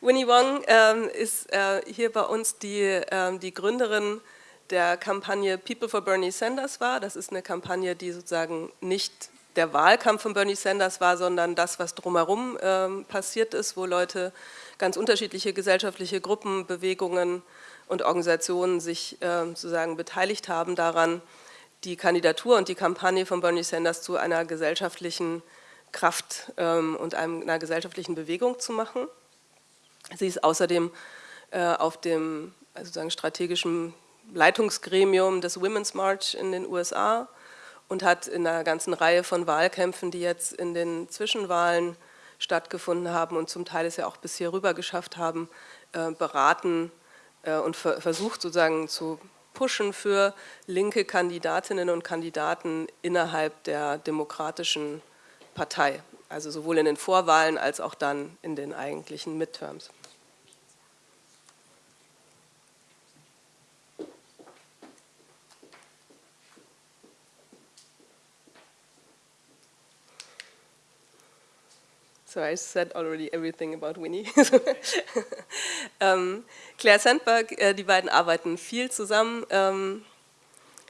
Winnie Wong ähm, ist äh, hier bei uns die, ähm, die Gründerin der Kampagne People for Bernie Sanders war. Das ist eine Kampagne, die sozusagen nicht der Wahlkampf von Bernie Sanders war, sondern das, was drumherum ähm, passiert ist, wo Leute, ganz unterschiedliche gesellschaftliche Gruppen, Bewegungen und Organisationen sich ähm, sozusagen beteiligt haben daran, die Kandidatur und die Kampagne von Bernie Sanders zu einer gesellschaftlichen Kraft ähm, und einer gesellschaftlichen Bewegung zu machen. Sie ist außerdem äh, auf dem also sozusagen strategischen Leitungsgremium des Women's March in den USA und hat in einer ganzen Reihe von Wahlkämpfen, die jetzt in den Zwischenwahlen stattgefunden haben und zum Teil es ja auch bis hier rüber geschafft haben, äh, beraten und versucht sozusagen zu pushen für linke Kandidatinnen und Kandidaten innerhalb der demokratischen Partei, also sowohl in den Vorwahlen als auch dann in den eigentlichen Midterms. So I said already everything about Winnie. ähm, Claire Sandberg, äh, die beiden arbeiten viel zusammen, ähm,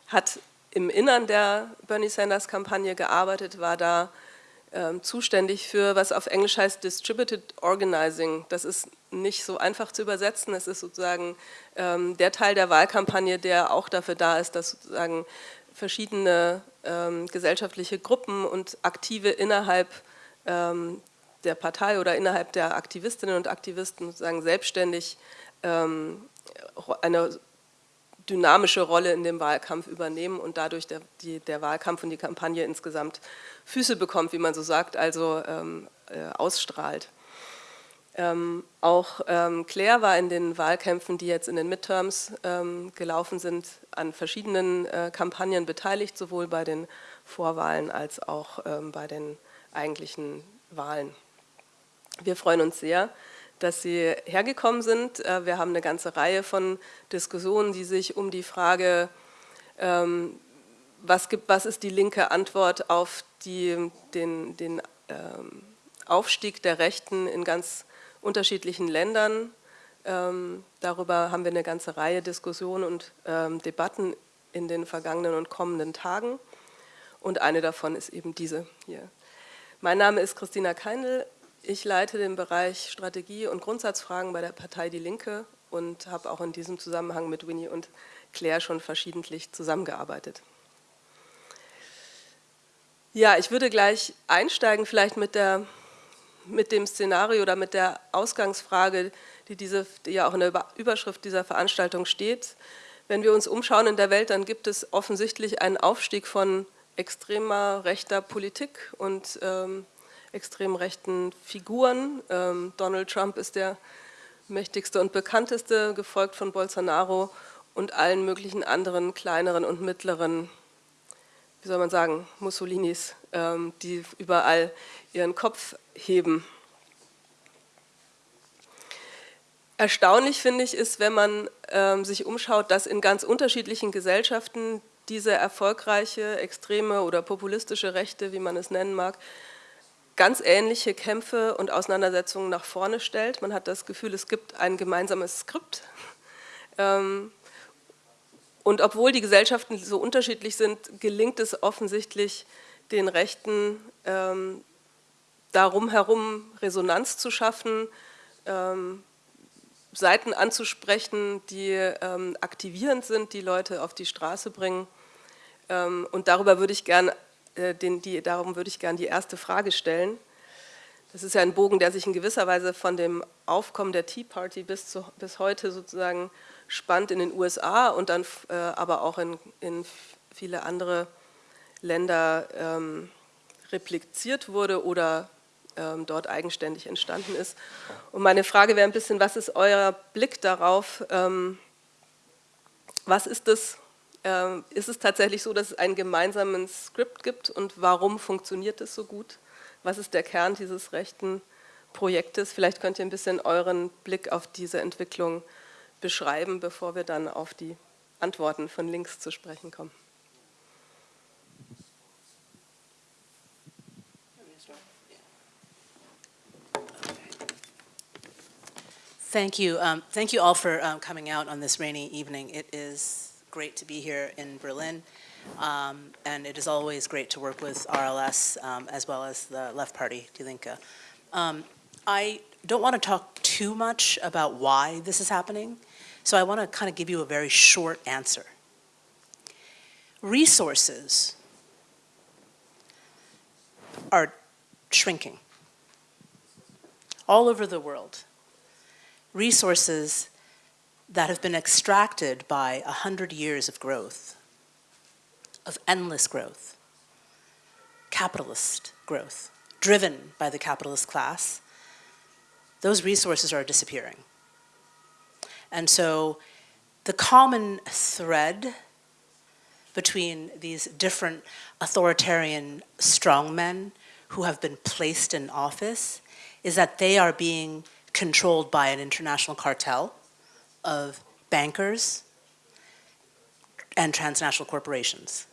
hat im Innern der Bernie Sanders Kampagne gearbeitet, war da ähm, zuständig für, was auf Englisch heißt Distributed Organizing. Das ist nicht so einfach zu übersetzen, es ist sozusagen ähm, der Teil der Wahlkampagne, der auch dafür da ist, dass sozusagen verschiedene ähm, gesellschaftliche Gruppen und Aktive innerhalb ähm, der Partei oder innerhalb der Aktivistinnen und Aktivisten sozusagen selbstständig ähm, eine dynamische Rolle in dem Wahlkampf übernehmen und dadurch der, die, der Wahlkampf und die Kampagne insgesamt Füße bekommt, wie man so sagt, also ähm, äh, ausstrahlt. Ähm, auch ähm, Claire war in den Wahlkämpfen, die jetzt in den Midterms ähm, gelaufen sind, an verschiedenen äh, Kampagnen beteiligt, sowohl bei den Vorwahlen als auch ähm, bei den eigentlichen Wahlen. Wir freuen uns sehr, dass Sie hergekommen sind. Äh, wir haben eine ganze Reihe von Diskussionen, die sich um die Frage, ähm, was, gibt, was ist die linke Antwort auf die, den, den ähm, Aufstieg der Rechten in ganz unterschiedlichen Ländern. Ähm, darüber haben wir eine ganze Reihe Diskussionen und Debatten in den vergangenen und kommenden Tagen. Und eine davon ist eben diese hier. Mein Name ist Christina Keindl. Ich leite den Bereich Strategie und Grundsatzfragen bei der Partei Die Linke und habe auch in diesem Zusammenhang mit Winnie und Claire schon verschiedentlich zusammengearbeitet. Ja, ich würde gleich einsteigen vielleicht mit, der, mit dem Szenario oder mit der Ausgangsfrage, die, diese, die ja auch in der Überschrift dieser Veranstaltung steht. Wenn wir uns umschauen in der Welt, dann gibt es offensichtlich einen Aufstieg von extremer rechter Politik und ähm, extrem rechten Figuren. Ähm, Donald Trump ist der mächtigste und bekannteste, gefolgt von Bolsonaro und allen möglichen anderen kleineren und mittleren, wie soll man sagen, Mussolinis, ähm, die überall ihren Kopf heben. Erstaunlich finde ich ist, wenn man ähm, sich umschaut, dass in ganz unterschiedlichen Gesellschaften diese erfolgreiche, extreme oder populistische Rechte, wie man es nennen mag, ganz ähnliche Kämpfe und Auseinandersetzungen nach vorne stellt. Man hat das Gefühl, es gibt ein gemeinsames Skript. Ähm, und obwohl die Gesellschaften so unterschiedlich sind, gelingt es offensichtlich den Rechten, ähm, darum herum Resonanz zu schaffen, ähm, Seiten anzusprechen, die aktivierend sind, die Leute auf die Straße bringen. und darüber würde ich gerne den, die, darum würde ich gerne die erste Frage stellen. Das ist ja ein Bogen, der sich in gewisser Weise von dem Aufkommen der Tea Party bis, zu, bis heute sozusagen spannt in den USA und dann äh, aber auch in, in, viele andere Länder ähm, repliziert wurde oder ähm, dort eigenständig entstanden ist. Und meine Frage wäre ein bisschen, was ist euer Blick darauf, ähm, was ist das, ist es tatsächlich so, dass es einen gemeinsamen Skript gibt und warum funktioniert es so gut? Was ist der Kern dieses rechten Projektes? Vielleicht könnt ihr ein bisschen euren Blick auf diese Entwicklung beschreiben, bevor wir dann auf die Antworten von links zu sprechen kommen. Thank you. Um, thank you all for um, coming out on this rainy evening. It is great to be here in Berlin, um, and it is always great to work with RLS um, as well as the Left Party, Die Linke. Um, I don't want to talk too much about why this is happening, so I want to kind of give you a very short answer. Resources are shrinking all over the world resources that have been extracted by a hundred years of growth, of endless growth, capitalist growth, driven by the capitalist class, those resources are disappearing. And so the common thread between these different authoritarian strongmen who have been placed in office is that they are being controlled by an international cartel of bankers and transnational corporations.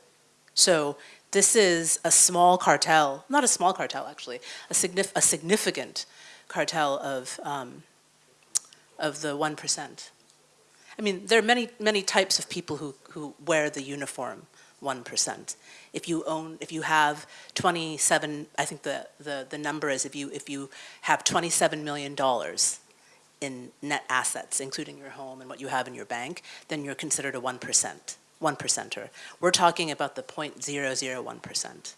So this is a small cartel, not a small cartel actually, a, signif a significant cartel of, um, of the 1%. I mean, there are many, many types of people who, who wear the uniform 1%. If you own, if you have 27, I think the, the, the number is if you, if you have $27 million in net assets, including your home and what you have in your bank, then you're considered a 1%, one percenter. We're talking about the 0.001%.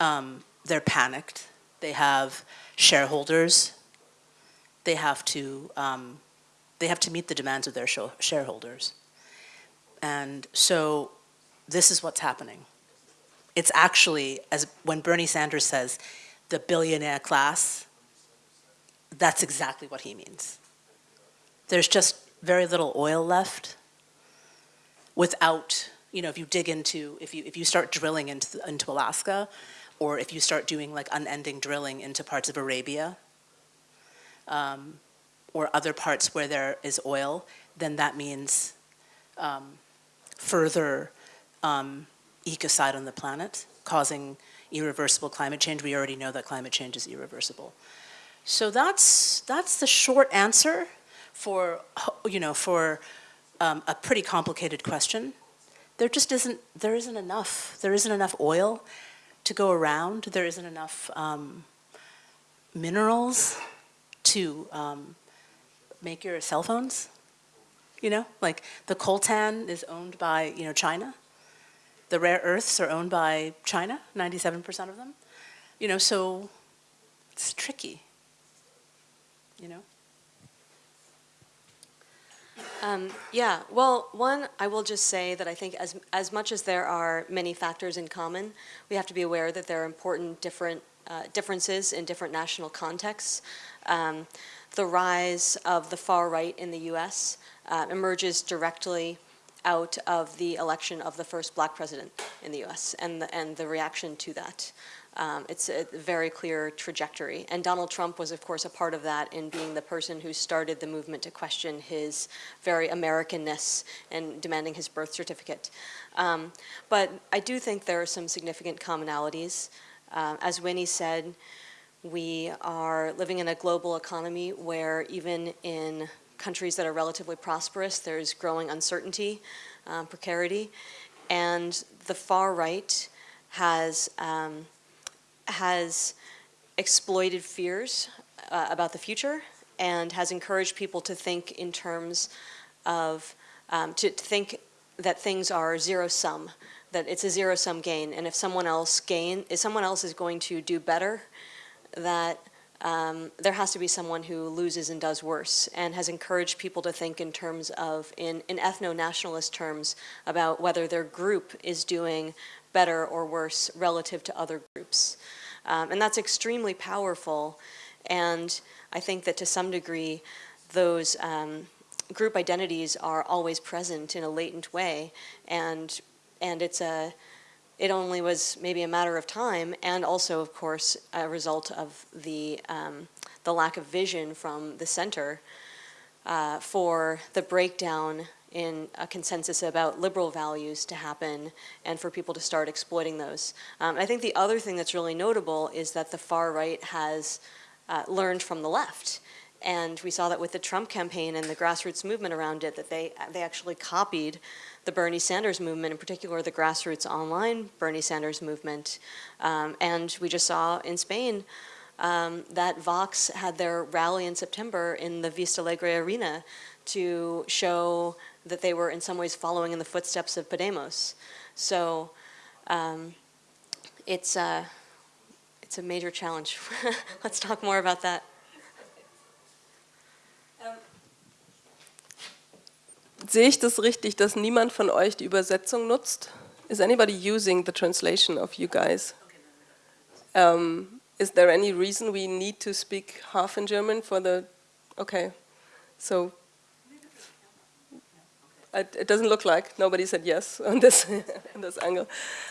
Um, they're panicked. They have shareholders. They have to, um, they have to meet the demands of their shareholders. And so this is what's happening. It's actually, as when Bernie Sanders says, the billionaire class, that's exactly what he means. There's just very little oil left without, you know, if you dig into, if you, if you start drilling into, into Alaska, or if you start doing like unending drilling into parts of Arabia, um, or other parts where there is oil, then that means um, further um, ecocide on the planet, causing irreversible climate change. We already know that climate change is irreversible. So that's, that's the short answer for, you know, for um, a pretty complicated question. There just isn't, there isn't enough. There isn't enough oil to go around. There isn't enough um, minerals to um, make your cell phones. You know, like the coltan is owned by, you know, China. The rare earths are owned by China, 97% of them. You know, so it's tricky, you know? Um, yeah, well, one, I will just say that I think as, as much as there are many factors in common, we have to be aware that there are important different uh, differences in different national contexts. Um, the rise of the far right in the US uh, emerges directly out of the election of the first black president in the US and the, and the reaction to that. Um, it's a very clear trajectory. And Donald Trump was, of course, a part of that in being the person who started the movement to question his very Americanness and demanding his birth certificate. Um, but I do think there are some significant commonalities. Uh, as Winnie said, we are living in a global economy where even in countries that are relatively prosperous, there's growing uncertainty, um, precarity, and the far right has, um, has exploited fears uh, about the future and has encouraged people to think in terms of, um, to, to think that things are zero sum, that it's a zero sum gain, and if someone else gain, if someone else is going to do better, that um, there has to be someone who loses and does worse and has encouraged people to think in terms of, in, in ethno-nationalist terms, about whether their group is doing better or worse relative to other groups. Um, and that's extremely powerful and I think that to some degree those um, group identities are always present in a latent way and and it's a it only was maybe a matter of time and also, of course, a result of the, um, the lack of vision from the center uh, for the breakdown in a consensus about liberal values to happen and for people to start exploiting those. Um, I think the other thing that's really notable is that the far right has uh, learned from the left and we saw that with the Trump campaign and the grassroots movement around it, that they, they actually copied the Bernie Sanders movement, in particular the grassroots online Bernie Sanders movement. Um, and we just saw in Spain um, that Vox had their rally in September in the Vista Alegre Arena to show that they were in some ways following in the footsteps of Podemos. So um, it's, uh, it's a major challenge. Let's talk more about that. Sehe ich das richtig, dass niemand von euch die Übersetzung nutzt? Is anybody using the translation of you guys? Um, is there any reason we need to speak half in German for the, okay, so it, it doesn't look like, nobody said yes on this, on this angle.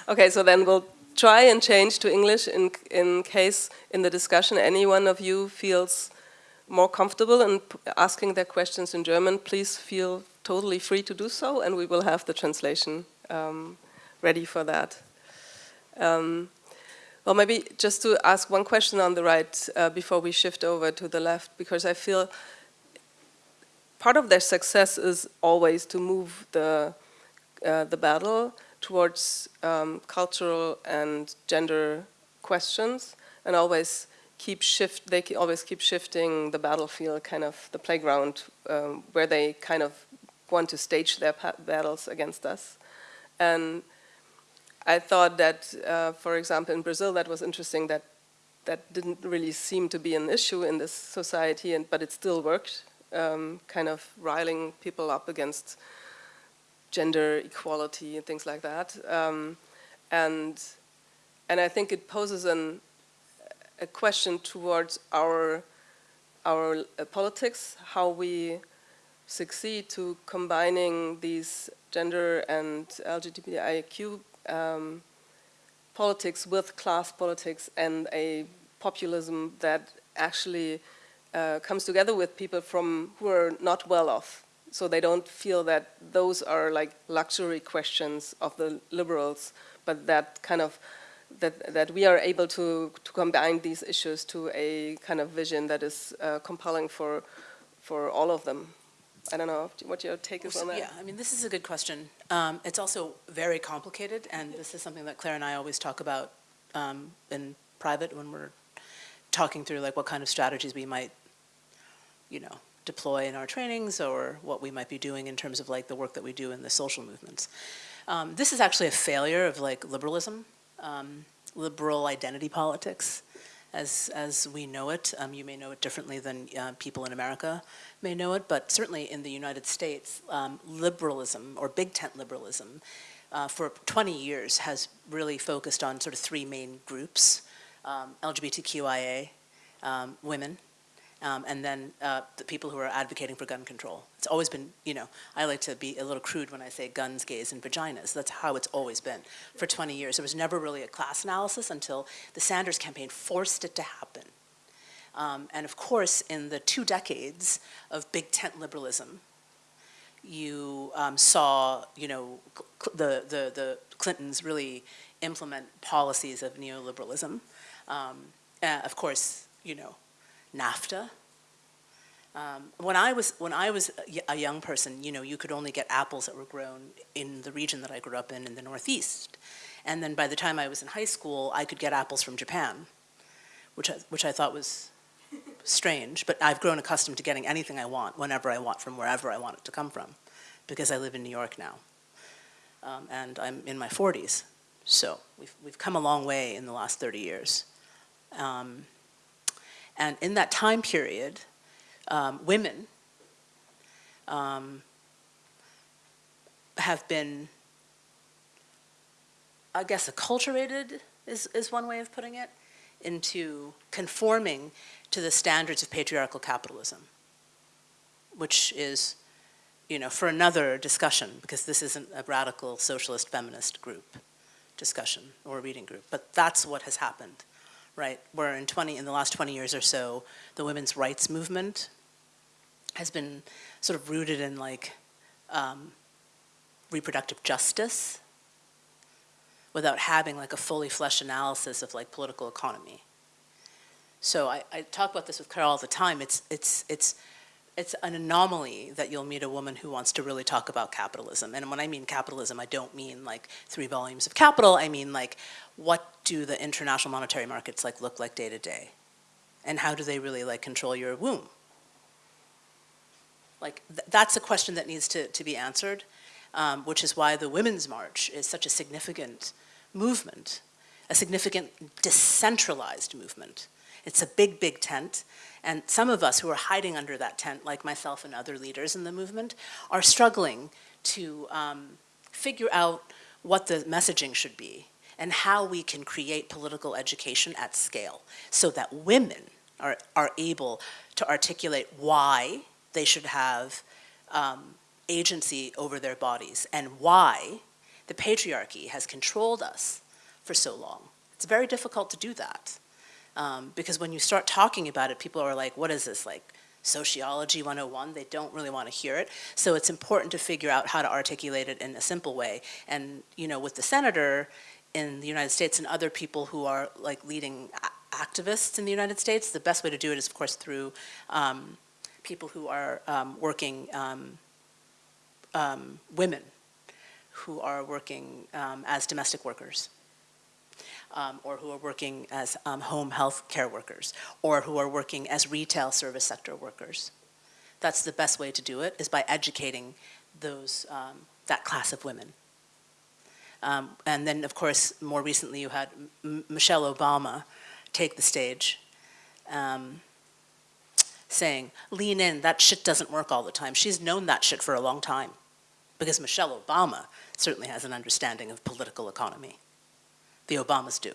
Okay, so then we'll try and change to English in, in case in the discussion any one of you feels more comfortable in asking their questions in German, please feel totally free to do so and we will have the translation um, ready for that. Um, well, maybe just to ask one question on the right uh, before we shift over to the left, because I feel part of their success is always to move the, uh, the battle towards um, cultural and gender questions and always keep shift, they always keep shifting the battlefield, kind of the playground um, where they kind of want to stage their battles against us. And I thought that, uh, for example, in Brazil, that was interesting that that didn't really seem to be an issue in this society, and, but it still worked, um, kind of riling people up against gender equality and things like that. Um, and, and I think it poses an, a question towards our, our uh, politics, how we succeed to combining these gender and LGBTIQ um, politics with class politics and a populism that actually uh, comes together with people from who are not well off. So they don't feel that those are like luxury questions of the liberals, but that kind of that, that we are able to, to combine these issues to a kind of vision that is uh, compelling for, for all of them. I don't know what your take is on that. Yeah, I mean, this is a good question. Um, it's also very complicated, and this is something that Claire and I always talk about um, in private when we're talking through like what kind of strategies we might, you know, deploy in our trainings or what we might be doing in terms of like the work that we do in the social movements. Um, this is actually a failure of like liberalism, um, liberal identity politics as, as we know it. Um, you may know it differently than uh, people in America may know it, but certainly in the United States, um, liberalism or big tent liberalism uh, for 20 years has really focused on sort of three main groups, um, LGBTQIA, um, women, um, and then uh, the people who are advocating for gun control. It's always been, you know, I like to be a little crude when I say guns, gays, and vaginas. That's how it's always been for 20 years. There was never really a class analysis until the Sanders campaign forced it to happen. Um, and of course, in the two decades of big tent liberalism, you um, saw, you know, the, the, the Clintons really implement policies of neoliberalism. Um, uh, of course, you know, NAFTA. Um, when I was when I was a young person, you know, you could only get apples that were grown in the region that I grew up in, in the Northeast. And then by the time I was in high school, I could get apples from Japan, which I, which I thought was strange. But I've grown accustomed to getting anything I want, whenever I want, from wherever I want it to come from, because I live in New York now, um, and I'm in my 40s. So we've we've come a long way in the last 30 years. Um, and in that time period, um, women um, have been, I guess, acculturated is, is one way of putting it, into conforming to the standards of patriarchal capitalism, which is, you know, for another discussion, because this isn't a radical socialist feminist group discussion or reading group, but that's what has happened right? Where in 20, in the last 20 years or so, the women's rights movement has been sort of rooted in like um, reproductive justice without having like a fully fleshed analysis of like political economy. So I, I talk about this with Carol all the time. It's, it's, it's, it's an anomaly that you'll meet a woman who wants to really talk about capitalism. And when I mean capitalism, I don't mean like three volumes of capital. I mean like, what do the international monetary markets like look like day to day? And how do they really like control your womb? Like, th that's a question that needs to, to be answered, um, which is why the Women's March is such a significant movement, a significant decentralized movement. It's a big, big tent, and some of us who are hiding under that tent, like myself and other leaders in the movement, are struggling to um, figure out what the messaging should be and how we can create political education at scale so that women are, are able to articulate why they should have um, agency over their bodies and why the patriarchy has controlled us for so long. It's very difficult to do that. Um, because when you start talking about it, people are like, what is this, like sociology 101? They don't really want to hear it. So it's important to figure out how to articulate it in a simple way. And, you know, with the senator in the United States and other people who are like leading activists in the United States, the best way to do it is, of course, through um, people who are um, working, um, um, women who are working um, as domestic workers. Um, or who are working as um, home health care workers, or who are working as retail service sector workers. That's the best way to do it, is by educating those, um, that class of women. Um, and then, of course, more recently you had M Michelle Obama take the stage um, saying, lean in, that shit doesn't work all the time. She's known that shit for a long time because Michelle Obama certainly has an understanding of political economy. The Obamas do,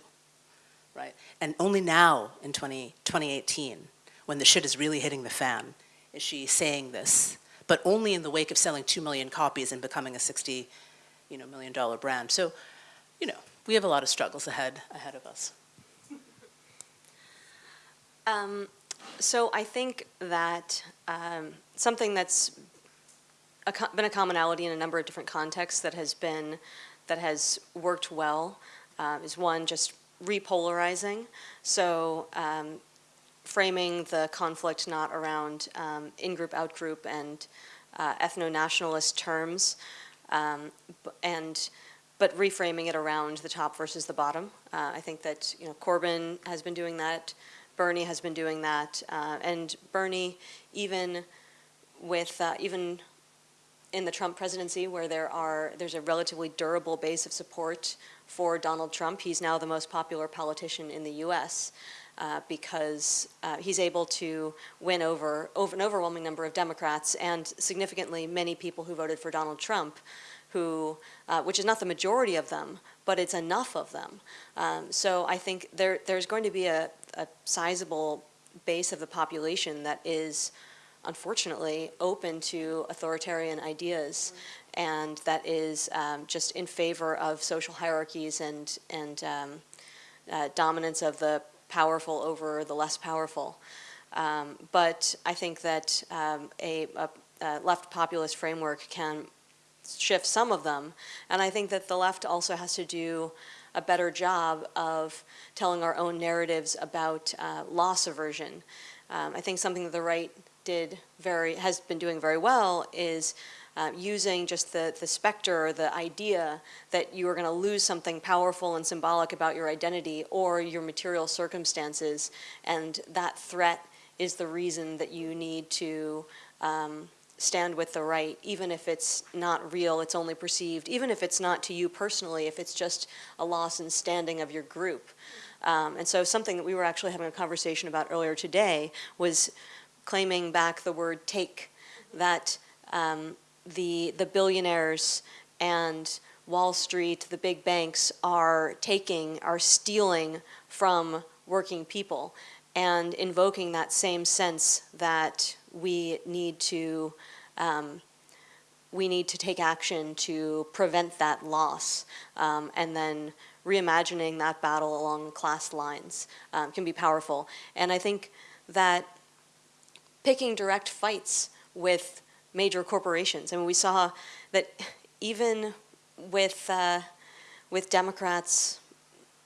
right? And only now in 20, 2018, when the shit is really hitting the fan, is she saying this, but only in the wake of selling 2 million copies and becoming a 60 you know, million dollar brand. So, you know, we have a lot of struggles ahead, ahead of us. Um, so I think that um, something that's a been a commonality in a number of different contexts that has been, that has worked well uh, is one, just repolarizing. So um, framing the conflict not around um, in-group, out-group, and uh, ethno-nationalist terms, um, and but reframing it around the top versus the bottom. Uh, I think that you know Corbyn has been doing that. Bernie has been doing that, uh, and Bernie, even with uh, even in the Trump presidency, where there are there's a relatively durable base of support for Donald Trump, he's now the most popular politician in the U.S. Uh, because uh, he's able to win over, over an overwhelming number of Democrats and significantly many people who voted for Donald Trump who, uh, which is not the majority of them, but it's enough of them. Um, so I think there, there's going to be a, a sizable base of the population that is unfortunately open to authoritarian ideas and that is um, just in favor of social hierarchies and, and um, uh, dominance of the powerful over the less powerful. Um, but I think that um, a, a, a, left populist framework can shift some of them. And I think that the left also has to do a better job of telling our own narratives about uh, loss aversion. Um, I think something that the right did very, has been doing very well is uh, using just the, the specter or the idea that you are going to lose something powerful and symbolic about your identity or your material circumstances and that threat is the reason that you need to um, stand with the right, even if it's not real, it's only perceived, even if it's not to you personally, if it's just a loss in standing of your group. Um, and so something that we were actually having a conversation about earlier today was claiming back the word take, that um, the, the billionaires and Wall Street, the big banks are taking, are stealing from working people and invoking that same sense that we need to um, we need to take action to prevent that loss um, and then reimagining that battle along class lines um, can be powerful. And I think that picking direct fights with major corporations, I mean, we saw that even with, uh, with Democrats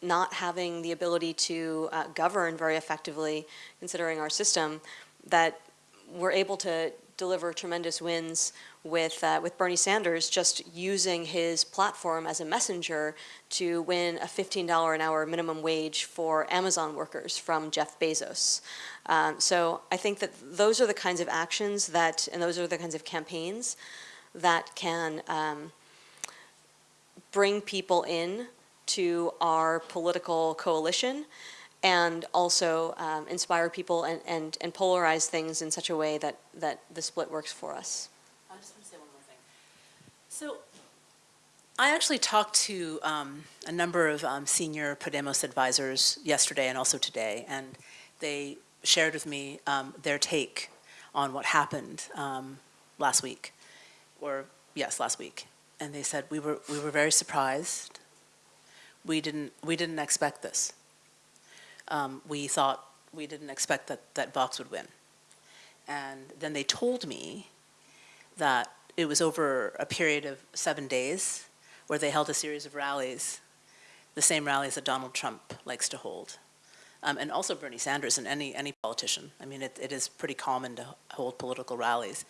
not having the ability to uh, govern very effectively, considering our system, that we're able to deliver tremendous wins with, uh, with Bernie Sanders just using his platform as a messenger to win a $15 an hour minimum wage for Amazon workers from Jeff Bezos. Um, so I think that those are the kinds of actions that, and those are the kinds of campaigns that can um, bring people in to our political coalition and also um, inspire people and, and, and polarize things in such a way that, that the split works for us. I just want to say one more thing. So I actually talked to um, a number of um, senior Podemos advisors yesterday and also today, and they shared with me um, their take on what happened um, last week, or yes, last week. And they said we were we were very surprised. We didn't we didn't expect this. Um, we thought we didn't expect that that Vox would win. And then they told me that it was over a period of seven days where they held a series of rallies, the same rallies that Donald Trump likes to hold. Um, and also Bernie Sanders and any, any politician. I mean, it, it is pretty common to hold political rallies.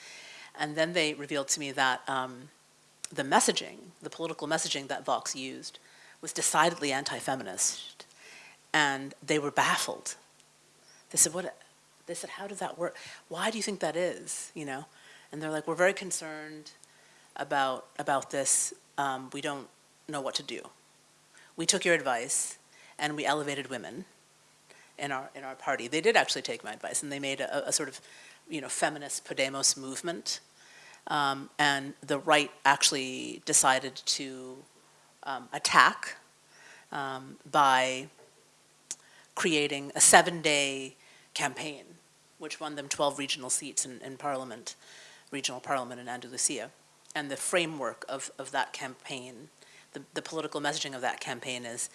And then they revealed to me that um, the messaging, the political messaging that Vox used was decidedly anti-feminist. And they were baffled. They said, what, they said, how did that work? Why do you think that is, you know? And they're like, we're very concerned about, about this. Um, we don't know what to do. We took your advice and we elevated women in our, in our party. They did actually take my advice and they made a, a sort of, you know, feminist Podemos movement. Um, and the right actually decided to um, attack um, by creating a seven-day campaign, which won them 12 regional seats in, in parliament, regional parliament in Andalusia. And the framework of, of that campaign, the, the political messaging of that campaign is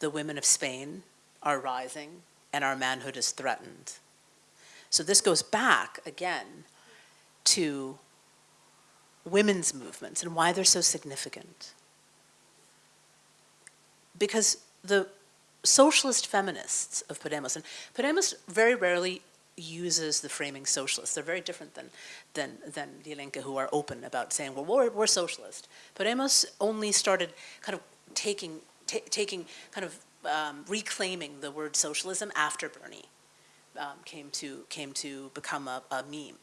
the women of Spain are rising and our manhood is threatened. So this goes back again to women's movements and why they're so significant. Because the socialist feminists of Podemos, and Podemos very rarely uses the framing socialist. They're very different than, than, than Die Linke, who are open about saying, well, we're, we're socialist. Podemos only started kind of taking, taking kind of um, reclaiming the word socialism after Bernie um, came, to, came to become a, a meme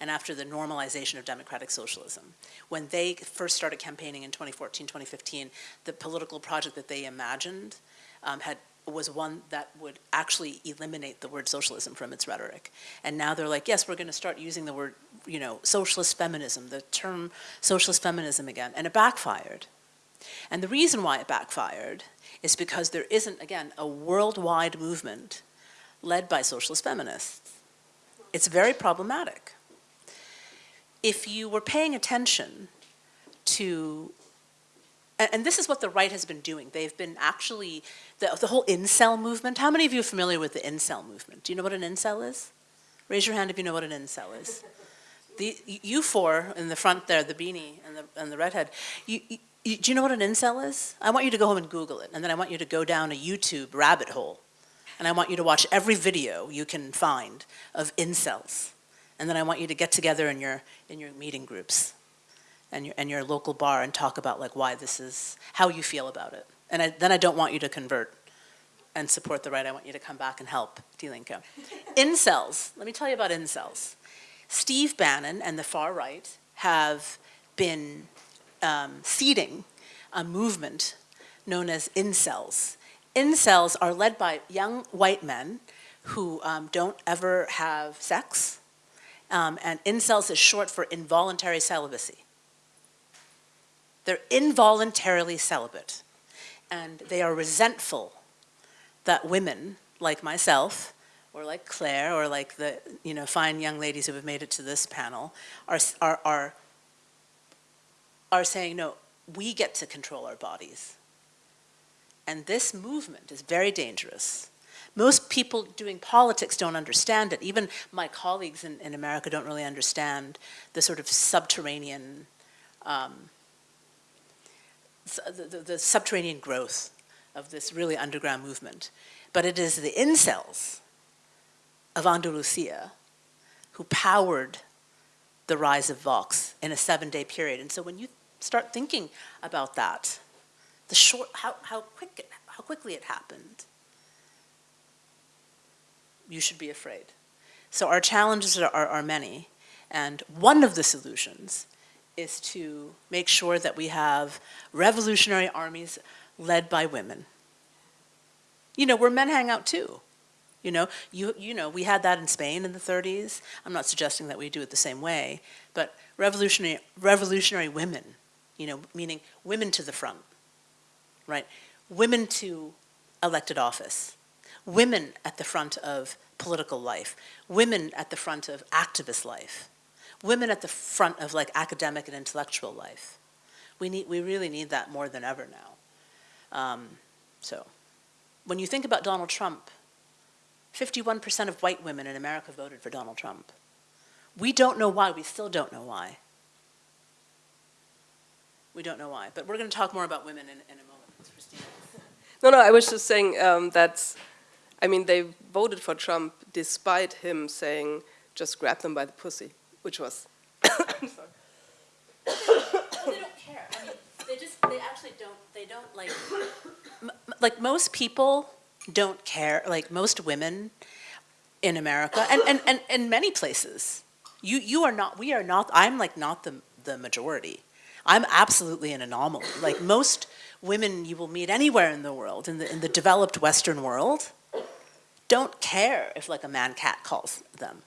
and after the normalization of democratic socialism. When they first started campaigning in 2014, 2015, the political project that they imagined um, had was one that would actually eliminate the word socialism from its rhetoric. And now they're like, yes, we're going to start using the word, you know, socialist feminism, the term socialist feminism again, and it backfired. And the reason why it backfired is because there isn't, again, a worldwide movement led by socialist feminists. It's very problematic. If you were paying attention to, and, and this is what the right has been doing, they've been actually, the, the whole incel movement, how many of you are familiar with the incel movement? Do you know what an incel is? Raise your hand if you know what an incel is. The, you four in the front there, the beanie and the, and the redhead, you, you, do you know what an incel is? I want you to go home and Google it, and then I want you to go down a YouTube rabbit hole, and I want you to watch every video you can find of incels, and then I want you to get together in your in your meeting groups, and your and your local bar and talk about like why this is how you feel about it, and I, then I don't want you to convert and support the right. I want you to come back and help Die Linke. incels. Let me tell you about incels. Steve Bannon and the far right have been um, seeding a movement known as incels. Incels are led by young white men who um, don't ever have sex, um, and incels is short for involuntary celibacy. They're involuntarily celibate, and they are resentful that women like myself, or like Claire, or like the you know fine young ladies who have made it to this panel, are, are, are are saying, no, we get to control our bodies. And this movement is very dangerous. Most people doing politics don't understand it. Even my colleagues in, in America don't really understand the sort of subterranean, um, the, the, subterranean growth of this really underground movement. But it is the incels of Andalusia who powered the rise of Vox in a seven-day period. And so when you start thinking about that, the short, how, how quick, how quickly it happened, you should be afraid. So our challenges are, are, are many, and one of the solutions is to make sure that we have revolutionary armies led by women. You know, where men hang out too. You know, you, you know, we had that in Spain in the 30s. I'm not suggesting that we do it the same way, but revolutionary, revolutionary women, you know, meaning women to the front, right? Women to elected office, women at the front of political life, women at the front of activist life, women at the front of like academic and intellectual life. We need, we really need that more than ever now. Um, so, when you think about Donald Trump, 51% of white women in America voted for Donald Trump. We don't know why, we still don't know why. We don't know why, but we're going to talk more about women in, in a moment. Christina. No, no, I was just saying um, that's, I mean, they voted for Trump despite him saying, just grab them by the pussy, which was, I'm sorry. they don't care. I mean, they just, they actually don't, they don't like, like most people don't care, like most women in America, and, and, and, and many places, you, you are not, we are not, I'm like not the, the majority. I'm absolutely an anomaly. Like most women you will meet anywhere in the world, in the, in the developed Western world, don't care if like a man cat calls them,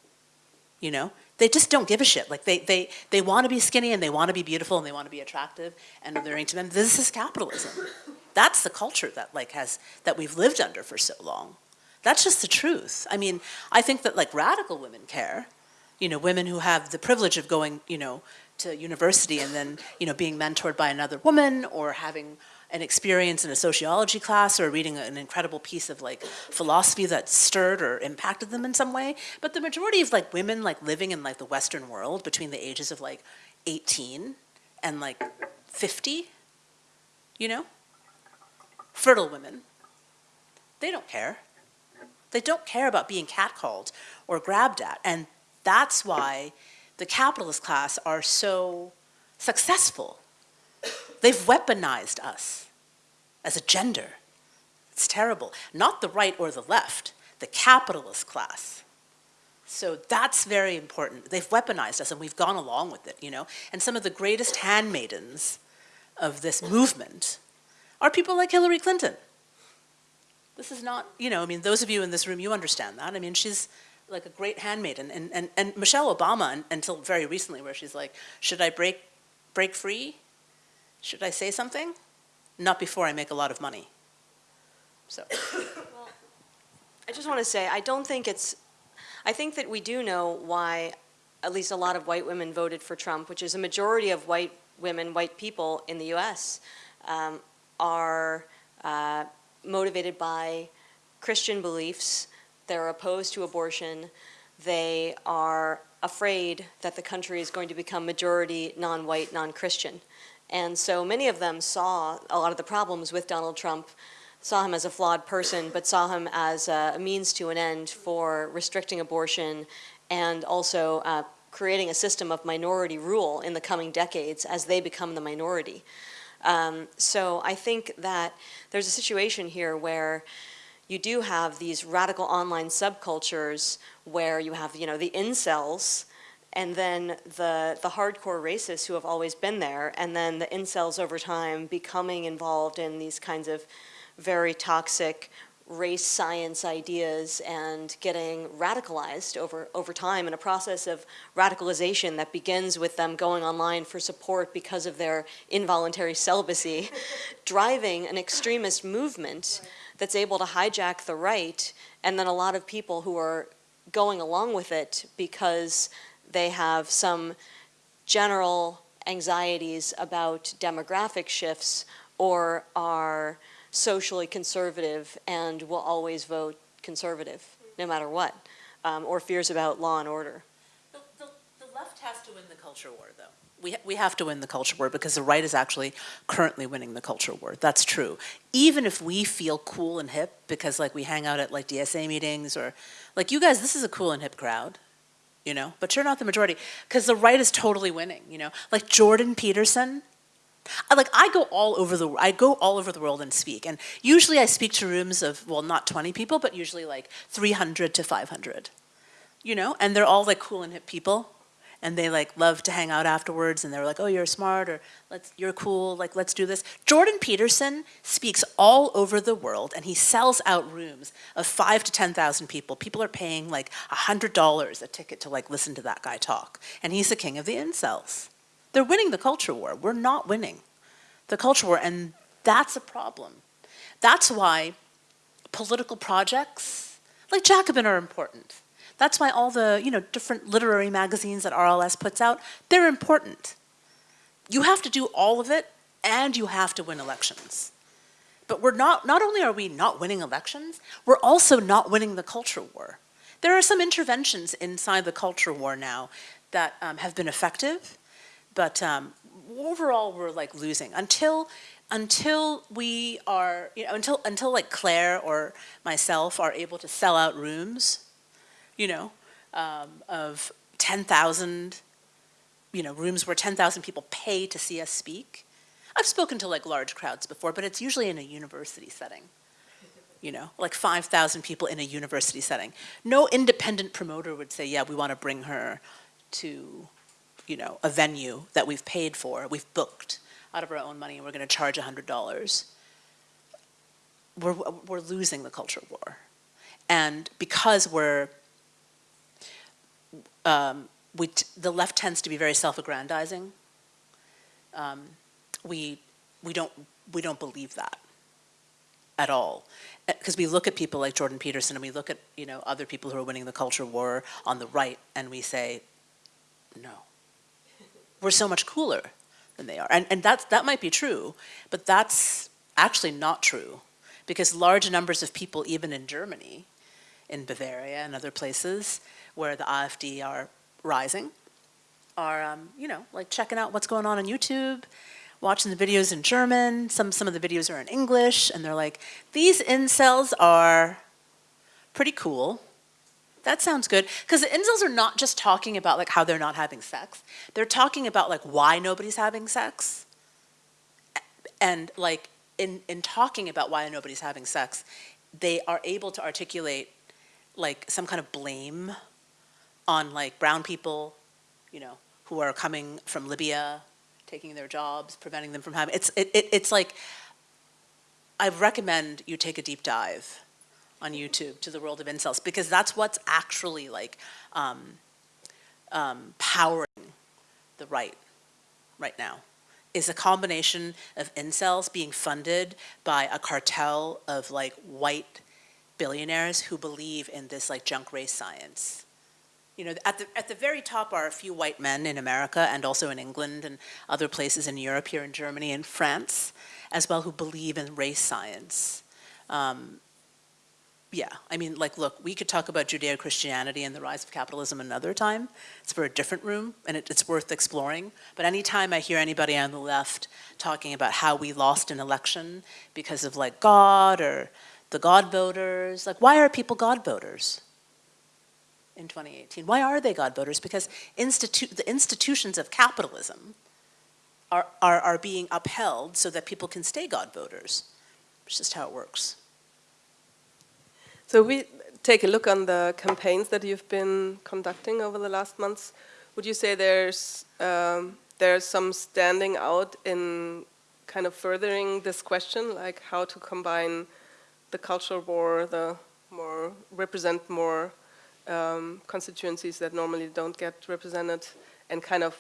you know? They just don't give a shit. Like they, they, they want to be skinny and they want to be beautiful and they want to be attractive and they're into them. This is capitalism. That's the culture that like has, that we've lived under for so long. That's just the truth. I mean, I think that like radical women care, you know, women who have the privilege of going, you know, to university and then, you know, being mentored by another woman or having an experience in a sociology class or reading an incredible piece of like philosophy that stirred or impacted them in some way. But the majority of like women like living in like the Western world between the ages of like 18 and like 50, you know, fertile women, they don't care. They don't care about being catcalled or grabbed at. And that's why the capitalist class are so successful. They've weaponized us as a gender. It's terrible. Not the right or the left, the capitalist class. So that's very important. They've weaponized us and we've gone along with it, you know? And some of the greatest handmaidens of this movement are people like Hillary Clinton. This is not, you know, I mean, those of you in this room, you understand that. I mean, she's like a great handmaiden. And, and, and Michelle Obama, until very recently, where she's like, should I break, break free? Should I say something? Not before I make a lot of money. So, Well, I just want to say, I don't think it's, I think that we do know why at least a lot of white women voted for Trump, which is a majority of white women, white people in the U.S. um, are uh, motivated by Christian beliefs. They're opposed to abortion. They are afraid that the country is going to become majority non-white, non-Christian. And so many of them saw a lot of the problems with Donald Trump, saw him as a flawed person, but saw him as a means to an end for restricting abortion and also uh, creating a system of minority rule in the coming decades as they become the minority. Um, so I think that there's a situation here where you do have these radical online subcultures where you have, you know, the incels and then the, the hardcore racists who have always been there, and then the incels over time becoming involved in these kinds of very toxic race science ideas and getting radicalized over, over time in a process of radicalization that begins with them going online for support because of their involuntary celibacy, driving an extremist movement that's able to hijack the right, and then a lot of people who are going along with it because they have some general anxieties about demographic shifts or are socially conservative and will always vote conservative, no matter what, um, or fears about law and order. the, the, the left has to win the culture war, though. We, we have to win the culture war because the right is actually currently winning the culture war. That's true. Even if we feel cool and hip because like we hang out at like DSA meetings or like you guys, this is a cool and hip crowd, you know, but you're not the majority because the right is totally winning, you know. Like Jordan Peterson, I, like I go all over the I go all over the world and speak, and usually I speak to rooms of well, not 20 people, but usually like 300 to 500, you know, and they're all like cool and hip people, and they like love to hang out afterwards, and they're like, oh, you're smart, or let's you're cool, like let's do this. Jordan Peterson speaks all over the world, and he sells out rooms of five to 10,000 people. People are paying like hundred dollars a ticket to like listen to that guy talk, and he's the king of the incels. They're winning the culture war. We're not winning the culture war, and that's a problem. That's why political projects like Jacobin are important. That's why all the you know different literary magazines that RLS puts out they're important. You have to do all of it, and you have to win elections. But we're not. Not only are we not winning elections, we're also not winning the culture war. There are some interventions inside the culture war now that um, have been effective but um, overall we're like losing until until we are you know until until like Claire or myself are able to sell out rooms you know um, of 10,000 you know rooms where 10,000 people pay to see us speak. I've spoken to like large crowds before but it's usually in a university setting you know like 5,000 people in a university setting. No independent promoter would say yeah we want to bring her to you know, a venue that we've paid for, we've booked out of our own money, and we're going to charge $100, we're, we're losing the culture war. And because we're, um, we the left tends to be very self-aggrandizing, um, we, we, don't, we don't believe that at all. Because we look at people like Jordan Peterson and we look at, you know, other people who are winning the culture war on the right and we say, no we're so much cooler than they are. And, and that's, that might be true, but that's actually not true because large numbers of people, even in Germany, in Bavaria and other places where the AfD are rising, are, um, you know, like checking out what's going on on YouTube, watching the videos in German. Some, some of the videos are in English, and they're like, these incels are pretty cool. That sounds good. Because the incels are not just talking about like how they're not having sex. They're talking about like why nobody's having sex. And like in, in talking about why nobody's having sex, they are able to articulate like some kind of blame on like brown people, you know, who are coming from Libya, taking their jobs, preventing them from having, it's, it, it, it's like, I recommend you take a deep dive on YouTube to the world of incels because that's what's actually like um, um, powering the right right now is a combination of incels being funded by a cartel of like white billionaires who believe in this like junk race science. You know, at the, at the very top are a few white men in America and also in England and other places in Europe, here in Germany and France, as well, who believe in race science. Um, yeah, I mean, like, look, we could talk about Judeo-Christianity and the rise of capitalism another time. It's for a different room, and it, it's worth exploring. But anytime I hear anybody on the left talking about how we lost an election because of, like, God or the God voters, like, why are people God voters in 2018? Why are they God voters? Because institu the institutions of capitalism are, are, are being upheld so that people can stay God voters. It's just how it works. So we take a look on the campaigns that you've been conducting over the last months. Would you say there's um, there's some standing out in kind of furthering this question, like how to combine the cultural war, the more represent more um, constituencies that normally don't get represented, and kind of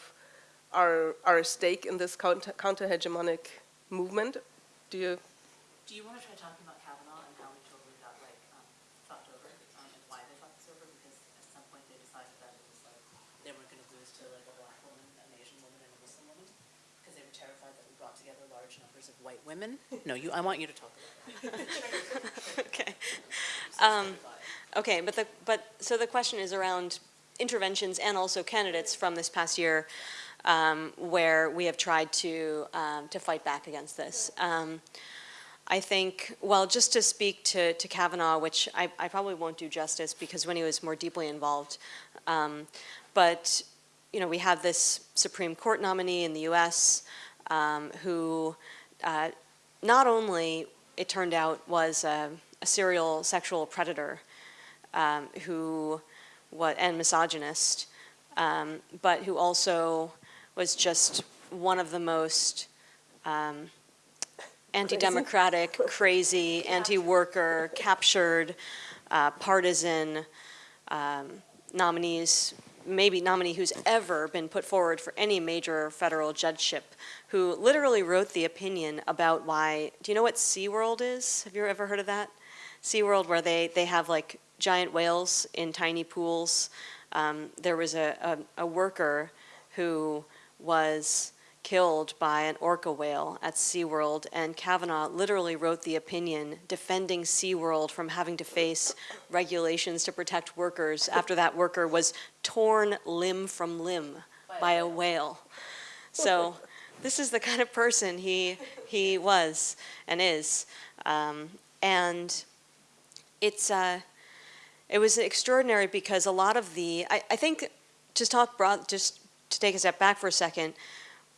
are, are our stake in this counter, counter hegemonic movement? Do you? Do you want to try talking? About Kavanaugh and how we totally got like um, fucked over um, and why they fucked us over? Because at some point they decided that it was like they weren't going to lose to like a black woman, an Asian woman, and a Muslim woman because they were terrified that we brought together large numbers of white women? No, you, I want you to talk about Okay. Um, Okay, but the, but, so the question is around interventions and also candidates from this past year um, where we have tried to, um, to fight back against this. Um, I think, well, just to speak to, to Kavanaugh, which I, I probably won't do justice because when he was more deeply involved, um, but, you know, we have this Supreme Court nominee in the U.S. um, who uh, not only, it turned out, was a, a serial sexual predator um, who, what, and misogynist, um, but who also was just one of the most um, anti-democratic, crazy, anti-worker, captured, uh, partisan um, nominees, maybe nominee who's ever been put forward for any major federal judgeship, who literally wrote the opinion about why, do you know what SeaWorld is? Have you ever heard of that? SeaWorld where they, they have like giant whales in tiny pools. Um, there was a, a, a worker who was killed by an orca whale at SeaWorld, and Kavanaugh literally wrote the opinion defending SeaWorld from having to face regulations to protect workers after that worker was torn limb from limb by a whale. So this is the kind of person he, he was and is. Um, and it's, uh, it was extraordinary because a lot of the, I, I think, just talk broad, just to take a step back for a second,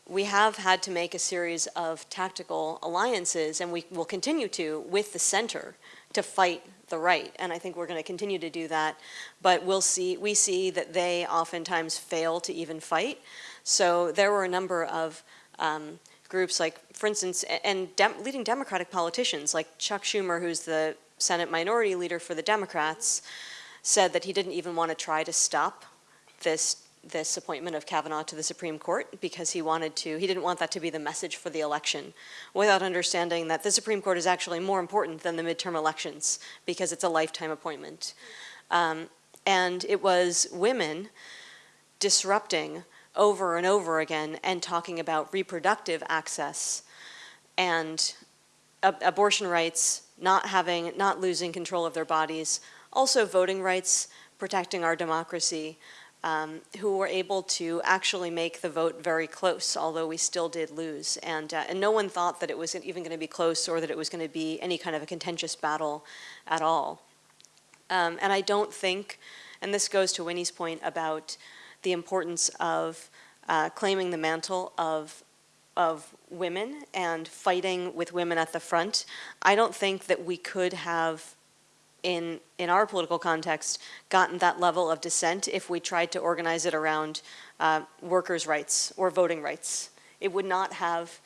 we have had to make a series of tactical alliances, and we will continue to, with the center to fight the right. And I think we're going to continue to do that. But we'll see, we see that they oftentimes fail to even fight. So there were a number of um, groups like, for instance, and leading Democratic politicians like Chuck Schumer, who's the Senate Minority Leader for the Democrats, said that he didn't even want to try to stop this this appointment of Kavanaugh to the Supreme Court because he wanted to, he didn't want that to be the message for the election without understanding that the Supreme Court is actually more important than the midterm elections because it's a lifetime appointment. Um, and it was women disrupting over and over again and talking about reproductive access and ab abortion rights, not having, not losing control of their bodies, also voting rights, protecting our democracy, um, who were able to actually make the vote very close, although we still did lose. And, uh, and no one thought that it was even going to be close or that it was going to be any kind of a contentious battle at all. Um, and I don't think, and this goes to Winnie's point about the importance of uh, claiming the mantle of of women and fighting with women at the front, I don't think that we could have in, in our political context, gotten that level of dissent if we tried to organize it around uh, workers' rights or voting rights. It would not have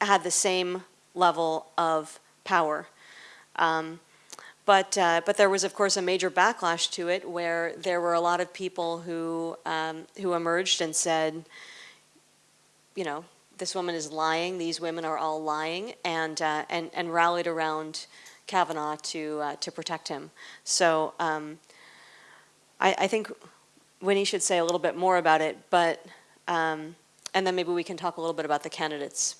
had the same level of power. Um, but, uh, but there was, of course, a major backlash to it where there were a lot of people who, um, who emerged and said, you know, this woman is lying, these women are all lying, and, uh, and, and rallied around Kavanaugh to, uh, to protect him. So um, I, I, think Winnie should say a little bit more about it, but, um, and then maybe we can talk a little bit about the candidates.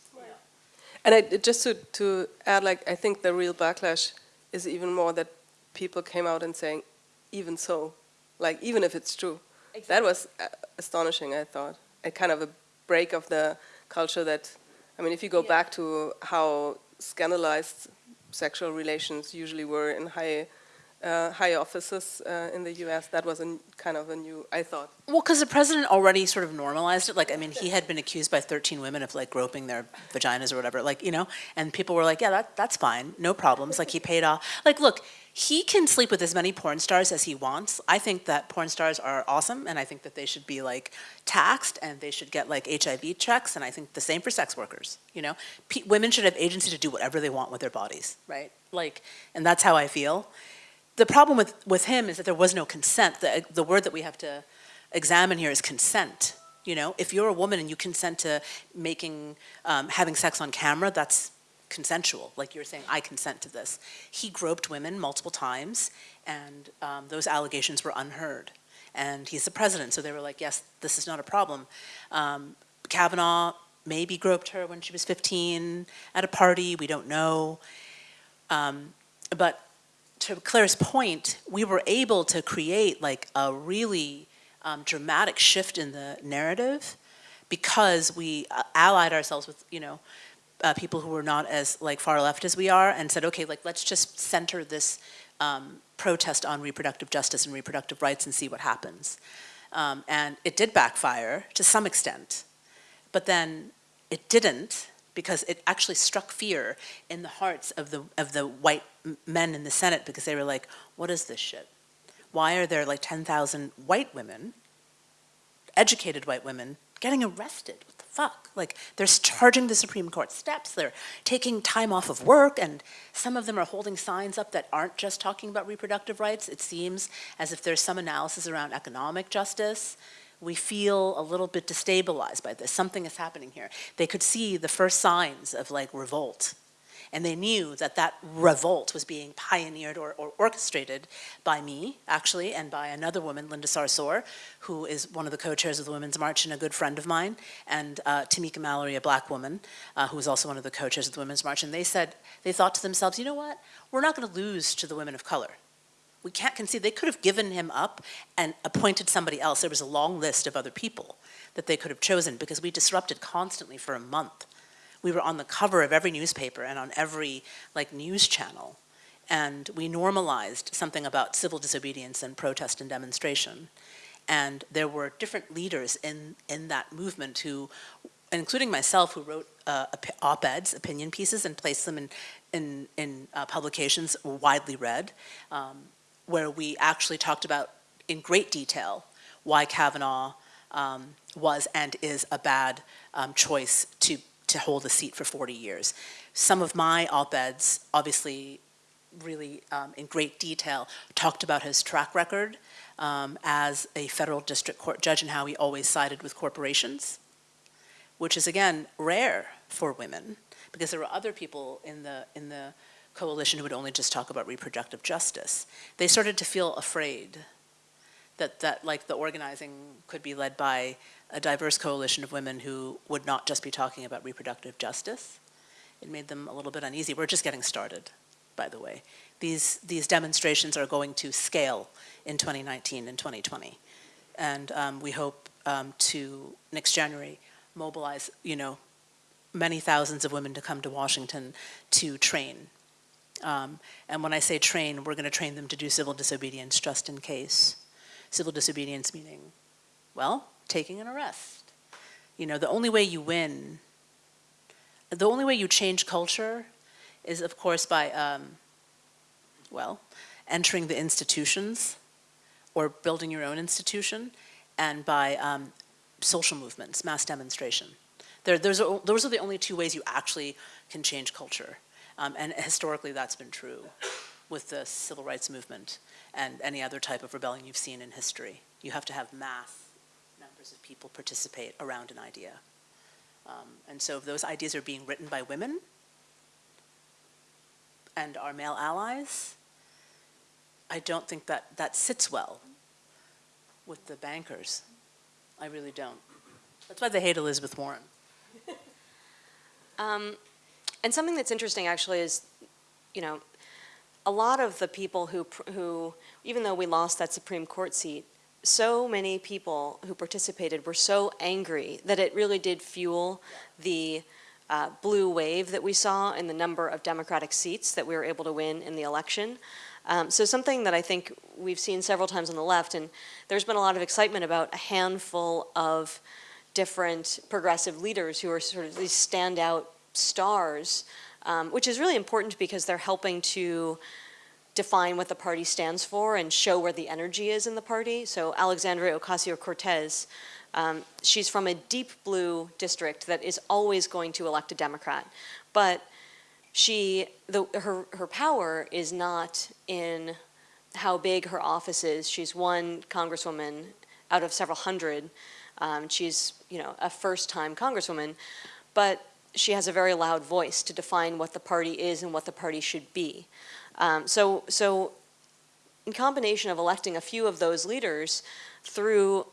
And I, just to, to add, like, I think the real backlash is even more that people came out and saying, even so, like, even if it's true. Exactly. That was uh, astonishing, I thought. A kind of a break of the culture that, I mean, if you go yeah. back to how scandalized sexual relations usually were in high uh, high offices uh, in the U.S. That was a kind of a new, I thought. Well, because the president already sort of normalized it. Like, I mean, he had been accused by 13 women of like groping their vaginas or whatever. Like, you know, and people were like, yeah, that, that's fine, no problems. Like, he paid off. Like, look, he can sleep with as many porn stars as he wants. I think that porn stars are awesome, and I think that they should be like taxed, and they should get like HIV checks, and I think the same for sex workers. You know, P women should have agency to do whatever they want with their bodies, right? Like, and that's how I feel. The problem with with him is that there was no consent. The the word that we have to examine here is consent. You know, if you're a woman and you consent to making um, having sex on camera, that's consensual, like you're saying, I consent to this. He groped women multiple times, and um, those allegations were unheard. And he's the president, so they were like, yes, this is not a problem. Um, Kavanaugh maybe groped her when she was 15 at a party, we don't know. Um, but to Claire's point, we were able to create like a really um, dramatic shift in the narrative because we uh, allied ourselves with, you know, uh, people who were not as like far left as we are and said, okay, like let's just center this um, protest on reproductive justice and reproductive rights and see what happens. Um, and it did backfire to some extent, but then it didn't because it actually struck fear in the hearts of the of the white men in the Senate because they were like, what is this shit? Why are there like 10,000 white women, educated white women, getting arrested? Fuck? Like they're charging the Supreme Court steps, they're taking time off of work, and some of them are holding signs up that aren't just talking about reproductive rights. It seems as if there's some analysis around economic justice. We feel a little bit destabilized by this. Something is happening here. They could see the first signs of like revolt. And they knew that that revolt was being pioneered or, or orchestrated by me, actually, and by another woman, Linda Sarsour, who is one of the co-chairs of the Women's March and a good friend of mine, and uh, Tamika Mallory, a black woman, uh, who is also one of the co-chairs of the Women's March. And they said, they thought to themselves, you know what? We're not going to lose to the women of color. We can't concede. They could have given him up and appointed somebody else. There was a long list of other people that they could have chosen because we disrupted constantly for a month. We were on the cover of every newspaper and on every like news channel. And we normalized something about civil disobedience and protest and demonstration. And there were different leaders in, in that movement who, including myself, who wrote uh, op- op-eds, opinion pieces, and placed them in, in, in uh, publications widely read. Um, where we actually talked about in great detail why Kavanaugh um, was and is a bad um, choice to, to hold a seat for 40 years. Some of my op-eds, obviously really um, in great detail, talked about his track record um, as a federal district court judge and how he always sided with corporations, which is again rare for women because there were other people in the, in the coalition who would only just talk about reproductive justice. They started to feel afraid that, that like the organizing could be led by a diverse coalition of women who would not just be talking about reproductive justice. It made them a little bit uneasy. We're just getting started, by the way. These, these demonstrations are going to scale in 2019 and 2020. And um, we hope um, to, next January, mobilize, you know, many thousands of women to come to Washington to train um, and when I say train, we're going to train them to do civil disobedience just in case. Civil disobedience meaning, well, taking an arrest. You know, the only way you win, the only way you change culture is, of course, by, um, well, entering the institutions or building your own institution and by um, social movements, mass demonstration. There, those, are, those are the only two ways you actually can change culture. Um, and historically, that's been true with the civil rights movement and any other type of rebellion you've seen in history. You have to have mass numbers of people participate around an idea. Um, and so if those ideas are being written by women and our male allies, I don't think that that sits well with the bankers. I really don't. That's why they hate Elizabeth Warren. Um, and something that's interesting actually is, you know, a lot of the people who, who, even though we lost that Supreme Court seat, so many people who participated were so angry that it really did fuel the uh, blue wave that we saw in the number of Democratic seats that we were able to win in the election. Um, so something that I think we've seen several times on the left, and there's been a lot of excitement about a handful of different progressive leaders who are sort of these standout stars, um, which is really important because they're helping to define what the party stands for and show where the energy is in the party. So Alexandria Ocasio-Cortez, um, she's from a deep blue district that is always going to elect a Democrat. But she, the, her, her power is not in how big her office is. She's one congresswoman out of several hundred. Um, she's, you know, a first-time congresswoman. But she has a very loud voice to define what the party is and what the party should be. Um, so, so in combination of electing a few of those leaders through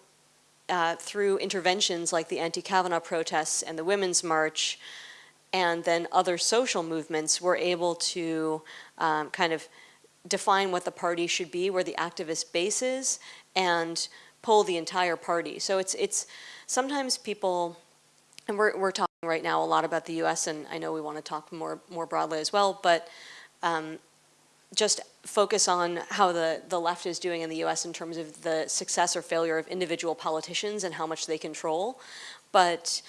uh, through interventions like the anti-Kavanaugh protests and the Women's March, and then other social movements, we're able to um, kind of define what the party should be, where the activist base is, and pull the entire party. So it's, it's, sometimes people, and we're, we're talking right now a lot about the US, and I know we want to talk more, more broadly as well, but um, just focus on how the, the left is doing in the US in terms of the success or failure of individual politicians and how much they control. But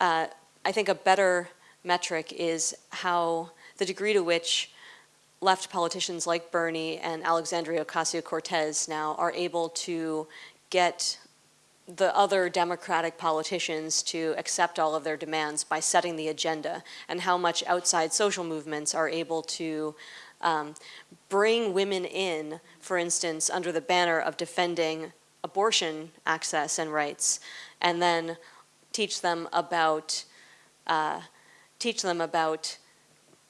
uh, I think a better metric is how the degree to which left politicians like Bernie and Alexandria Ocasio-Cortez now are able to get the other Democratic politicians to accept all of their demands by setting the agenda and how much outside social movements are able to um, bring women in, for instance, under the banner of defending abortion access and rights, and then teach them about uh, teach them about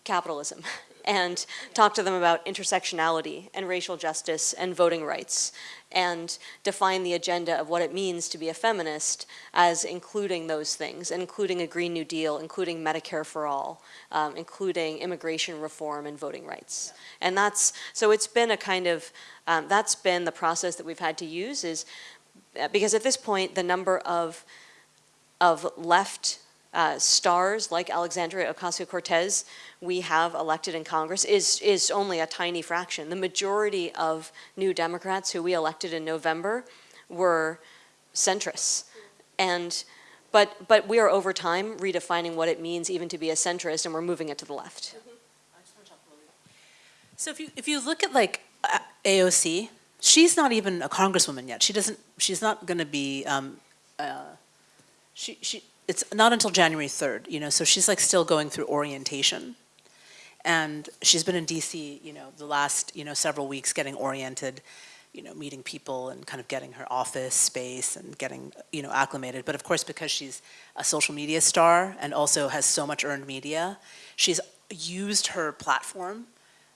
capitalism and talk to them about intersectionality and racial justice and voting rights and define the agenda of what it means to be a feminist as including those things, including a Green New Deal, including Medicare for all, um, including immigration reform and voting rights. And that's, so it's been a kind of, um, that's been the process that we've had to use is, uh, because at this point the number of, of left uh, stars like Alexandria Ocasio-Cortez we have elected in Congress is, is only a tiny fraction. The majority of new Democrats who we elected in November were centrists. And, but, but we are over time redefining what it means even to be a centrist and we're moving it to the left. So if you, if you look at like AOC, she's not even a congresswoman yet. She doesn't, she's not gonna be, um, uh, she, she, it's not until January 3rd, you know, so she's like still going through orientation. And she's been in DC, you know, the last, you know, several weeks getting oriented, you know, meeting people and kind of getting her office space and getting, you know, acclimated. But of course, because she's a social media star and also has so much earned media, she's used her platform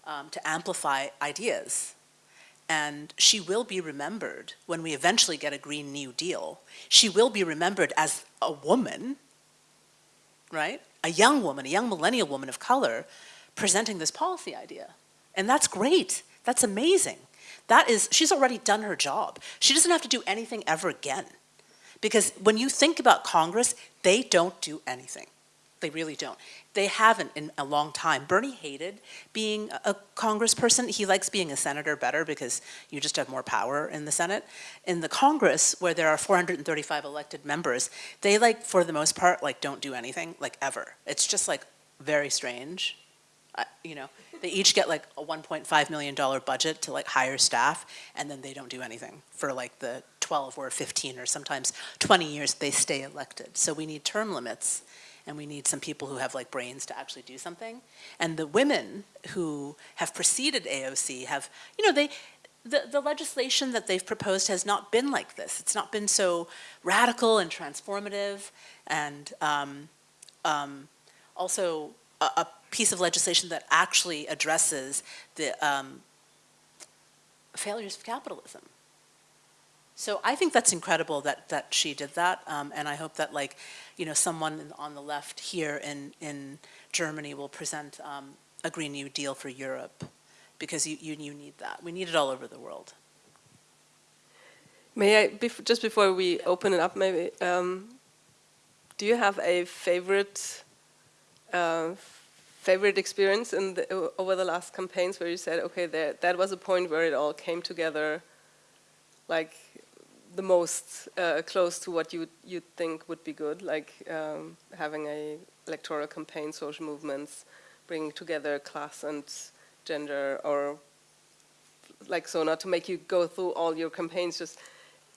um, to amplify ideas. And she will be remembered when we eventually get a Green New Deal. She will be remembered as a woman, right? A young woman, a young millennial woman of color presenting this policy idea. And that's great. That's amazing. That is, she's already done her job. She doesn't have to do anything ever again. Because when you think about Congress, they don't do anything. They really don't. They haven't in a long time. Bernie hated being a congressperson. He likes being a senator better because you just have more power in the Senate. In the Congress, where there are 435 elected members, they like, for the most part, like don't do anything, like ever. It's just like very strange you know, they each get like a $1.5 million budget to like hire staff, and then they don't do anything for like the 12 or 15 or sometimes 20 years they stay elected. So we need term limits, and we need some people who have like brains to actually do something. And the women who have preceded AOC have, you know, they, the, the legislation that they've proposed has not been like this. It's not been so radical and transformative and um, um, also a, a piece of legislation that actually addresses the um, failures of capitalism. So I think that's incredible that, that she did that, um, and I hope that like, you know, someone on the left here in, in Germany will present um, a Green New Deal for Europe, because you, you, you need that. We need it all over the world. May I, bef just before we open it up maybe, um, do you have a favorite uh, favorite experience in the, over the last campaigns where you said, okay, there, that was a point where it all came together like the most uh, close to what you you think would be good, like um, having a electoral campaign, social movements, bringing together class and gender, or like so, not to make you go through all your campaigns, just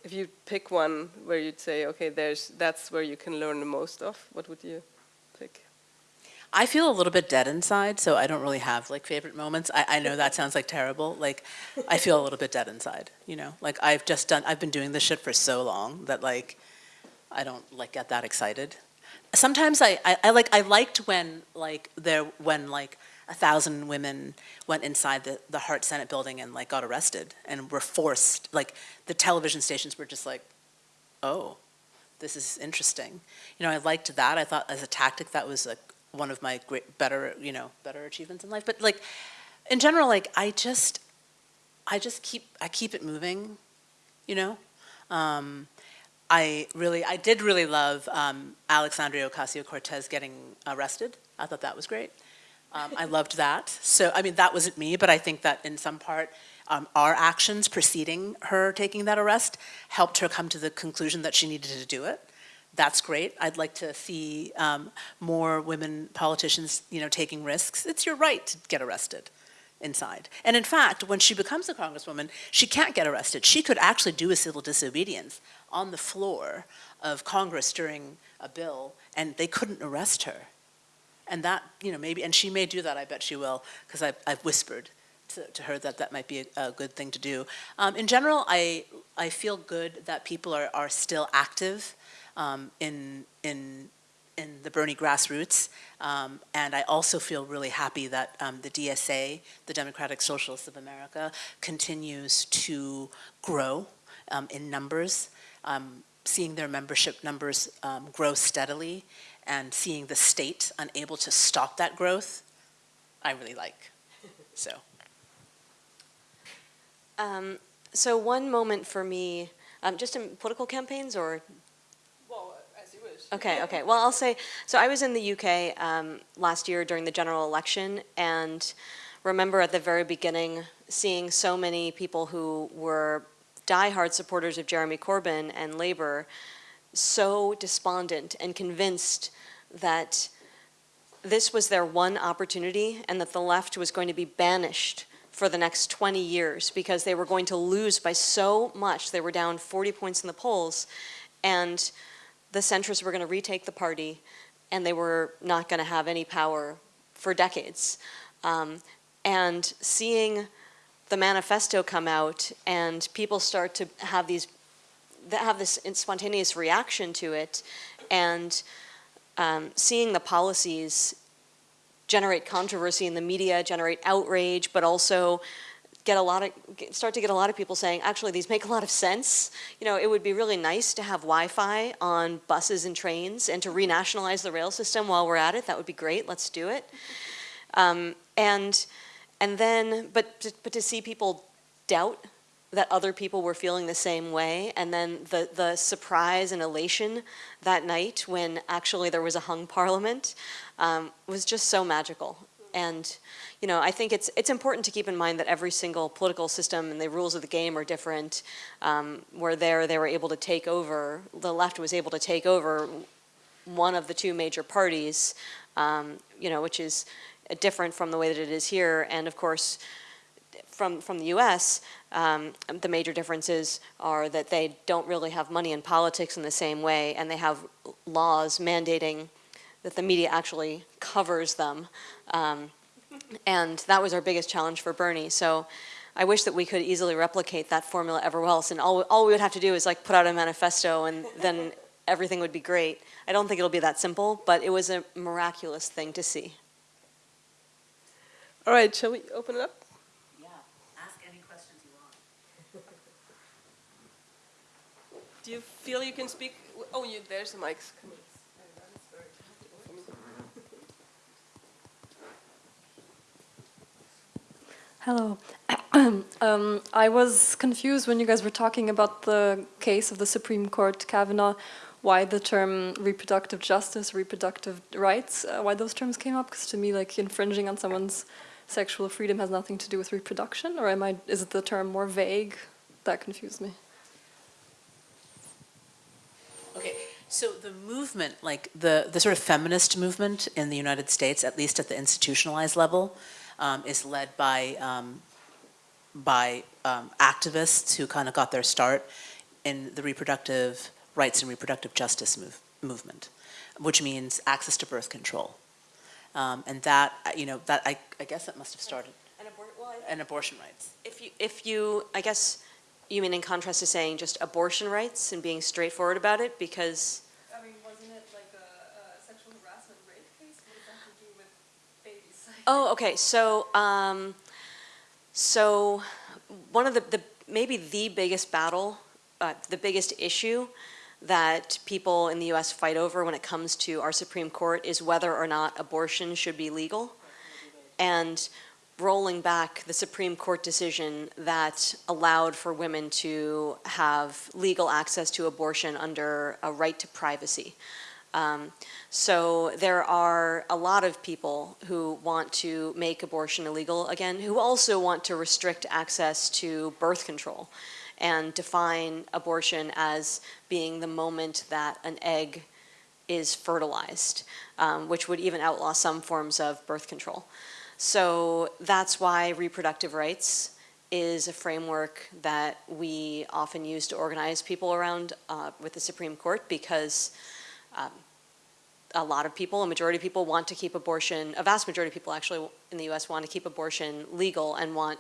if you pick one where you'd say, okay, there's that's where you can learn the most of, what would you? I feel a little bit dead inside, so I don't really have like favorite moments. I, I know that sounds like terrible. Like, I feel a little bit dead inside, you know? Like, I've just done, I've been doing this shit for so long that like, I don't like get that excited. Sometimes I, I, I like, I liked when like there, when like a thousand women went inside the, the Hart Senate building and like got arrested and were forced, like the television stations were just like, oh, this is interesting. You know, I liked that. I thought as a tactic that was a one of my great, better, you know, better achievements in life. But like, in general, like I just, I just keep, I keep it moving, you know. Um, I really, I did really love um, Alexandria Ocasio-Cortez getting arrested. I thought that was great. Um, I loved that. So, I mean, that wasn't me, but I think that in some part, um, our actions preceding her taking that arrest helped her come to the conclusion that she needed to do it. That's great. I'd like to see um, more women politicians, you know, taking risks. It's your right to get arrested inside. And in fact, when she becomes a congresswoman, she can't get arrested. She could actually do a civil disobedience on the floor of Congress during a bill, and they couldn't arrest her. And that, you know, maybe, and she may do that, I bet she will, because I've, I've whispered to, to her that that might be a, a good thing to do. Um, in general, I, I feel good that people are, are still active um, in, in, in the Bernie grassroots. Um, and I also feel really happy that um, the DSA, the Democratic Socialists of America, continues to grow um, in numbers, um, seeing their membership numbers um, grow steadily and seeing the state unable to stop that growth, I really like, so. Um, so one moment for me, um, just in political campaigns or Well, as you wish. Okay, okay. Well, I'll say, so I was in the UK um, last year during the general election and remember at the very beginning seeing so many people who were diehard supporters of Jeremy Corbyn and Labour so despondent and convinced that this was their one opportunity and that the left was going to be banished for the next 20 years because they were going to lose by so much. They were down 40 points in the polls and the centrists were going to retake the party and they were not going to have any power for decades. Um, and seeing the manifesto come out and people start to have these that have this spontaneous reaction to it and um, seeing the policies generate controversy in the media, generate outrage, but also get a lot of, start to get a lot of people saying, actually, these make a lot of sense. You know, it would be really nice to have Wi-Fi on buses and trains and to renationalize the rail system while we're at it. That would be great. Let's do it. Um, and, and then, but, but to see people doubt that other people were feeling the same way and then the, the surprise and elation that night when actually there was a hung parliament um, was just so magical. And, you know, I think it's, it's important to keep in mind that every single political system and the rules of the game are different. Um, where there, they were able to take over, the left was able to take over one of the two major parties, um, you know, which is different from the way that it is here. And of course, from, from the US, um, the major differences are that they don't really have money in politics in the same way, and they have laws mandating that the media actually covers them. Um, and that was our biggest challenge for Bernie. So I wish that we could easily replicate that formula everywhere else. And all, all we would have to do is like put out a manifesto and then everything would be great. I don't think it'll be that simple, but it was a miraculous thing to see. All right, shall we open it up? Yeah, ask any questions you want. Do you feel you can speak? Oh, you, there's the mics. Come on. Hello. um, I was confused when you guys were talking about the case of the Supreme Court Kavanaugh, why the term reproductive justice, reproductive rights, uh, why those terms came up, because to me, like, infringing on someone's sexual freedom has nothing to do with reproduction, or am I, is it the term more vague? That confused me. Okay, so the movement, like the, the sort of feminist movement in the United States, at least at the institutionalized level, um, is led by, um, by um, activists who kind of got their start in the reproductive rights and reproductive justice move, movement, which means access to birth control. Um, and that, uh, you know, that I, I guess that must have started, And, abor well, and abortion rights. if you, if you, I guess, you mean in contrast to saying just abortion rights and being straightforward about it, because I mean, wasn't it like a, sexual harassment rape case? What does that have to do with babies? Oh, okay. So, um, so one of the, the maybe the biggest battle, uh, the biggest issue that people in the U.S. fight over when it comes to our Supreme Court is whether or not abortion should be legal. And rolling back the Supreme Court decision that allowed for women to have legal access to abortion under a right to privacy. Um, so there are a lot of people who want to make abortion illegal again, who also want to restrict access to birth control and define abortion as being the moment that an egg is fertilized, um, which would even outlaw some forms of birth control. So that's why reproductive rights is a framework that we often use to organize people around uh, with the Supreme Court because um, a lot of people, a majority of people want to keep abortion, a vast majority of people actually in the US want to keep abortion legal and want,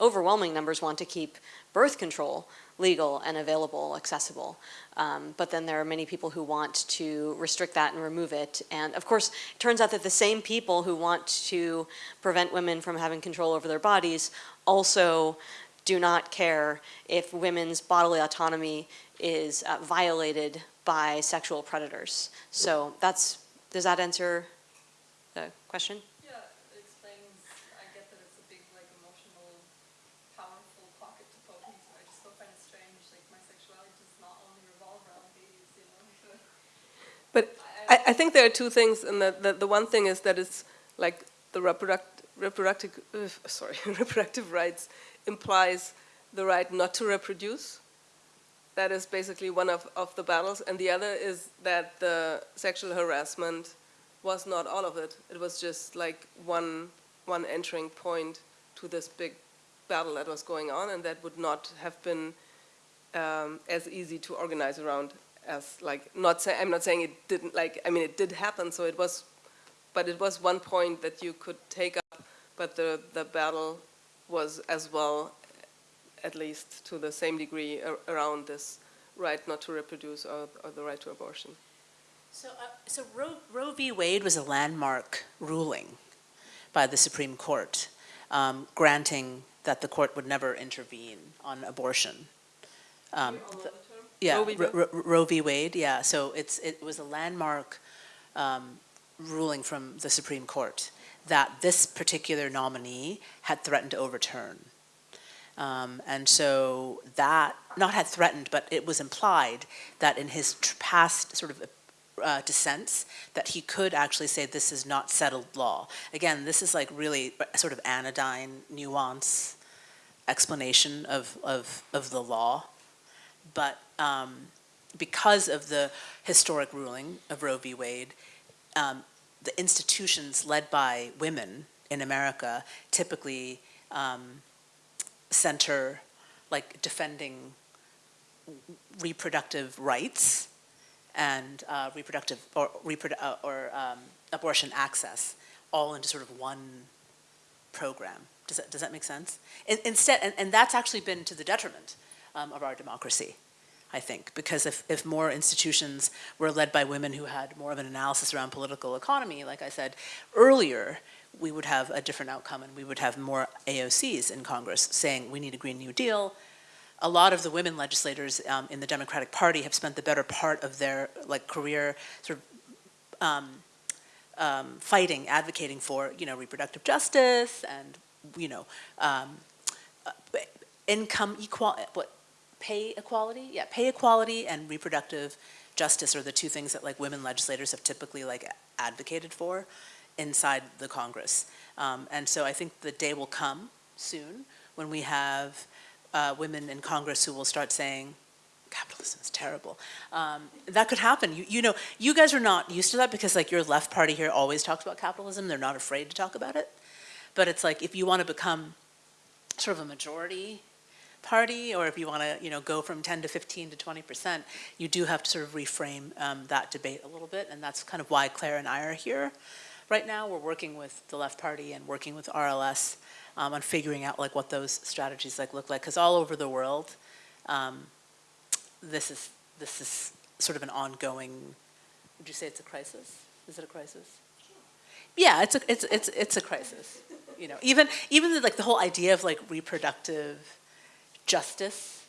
overwhelming numbers want to keep birth control legal and available, accessible. Um, but then there are many people who want to restrict that and remove it. And of course, it turns out that the same people who want to prevent women from having control over their bodies also do not care if women's bodily autonomy is uh, violated by sexual predators. So that's, does that answer the question? Yeah, it explains, I get that it's a big, like, emotional, powerful pocket to poke into. I just still find it strange, like, my sexuality does not only revolve around babies, you know? But I, I think there are two things, and the, the, the one thing is that it's like the reproduct, reproductive, uh, sorry, reproductive rights implies the right not to reproduce. That is basically one of, of the battles, and the other is that the sexual harassment was not all of it. It was just like one, one entering point to this big battle that was going on, and that would not have been um, as easy to organize around as like not say I'm not saying it didn't like I mean it did happen so it was but it was one point that you could take up but the the battle was as well at least to the same degree ar around this right not to reproduce or, or the right to abortion. So, uh, so Roe, Roe v. Wade was a landmark ruling by the Supreme Court, um, granting that the court would never intervene on abortion. Um, yeah, Roe v. Ro- Ro- Roe v. Wade, yeah, so it's, it was a landmark um, ruling from the Supreme Court that this particular nominee had threatened to overturn. Um, and so that, not had threatened, but it was implied that in his past sort of uh, dissents, that he could actually say this is not settled law. Again, this is like really sort of anodyne nuance explanation of, of, of the law. But um, because of the historic ruling of Roe v. Wade, um, the institutions led by women in America typically um, center like defending reproductive rights and uh, reproductive or, reprodu- uh, or um, abortion access all into sort of one program. Does that, does that make sense? In, instead, and, and that's actually been to the detriment um, of our democracy, I think, because if, if more institutions were led by women who had more of an analysis around political economy, like I said earlier, we would have a different outcome and we would have more AOCs in Congress saying we need a Green New Deal. A lot of the women legislators um, in the Democratic Party have spent the better part of their like career sort of um, um, fighting, advocating for you know reproductive justice and you know um, uh, income equality, what pay equality? Yeah, pay equality and reproductive justice are the two things that like women legislators have typically like advocated for inside the Congress. Um, and so I think the day will come soon when we have uh, women in Congress who will start saying, capitalism is terrible. Um, that could happen. You, you know, you guys are not used to that because like your left party here always talks about capitalism. They're not afraid to talk about it. But it's like if you want to become sort of a majority party or if you want to you know go from 10 to 15 to 20 percent you do have to sort of reframe um, that debate a little bit and that's kind of why Claire and I are here right now we're working with the left party and working with RLS um, on figuring out like what those strategies like look like because all over the world um, this is this is sort of an ongoing would you say it's a crisis? Is it a crisis? Yeah it's a it's it's it's a crisis you know. Even even the, like the whole idea of like reproductive justice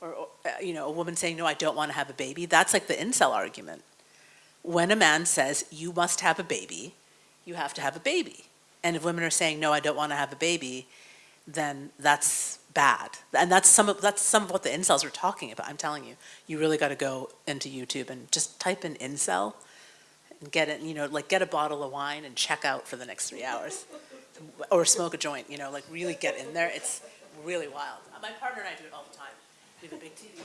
or, or uh, you know a woman saying no I don't want to have a baby that's like the incel argument. When a man says you must have a baby you have to have a baby And if women are saying, no, I don't want to have a baby, then that's bad. And that's some of, that's some of what the incels are talking about. I'm telling you, you really got to go into YouTube and just type in incel and get it, you know, like get a bottle of wine and check out for the next three hours. Or smoke a joint, you know, like really get in there. It's really wild. My partner and I do it all the time. We have a big TV.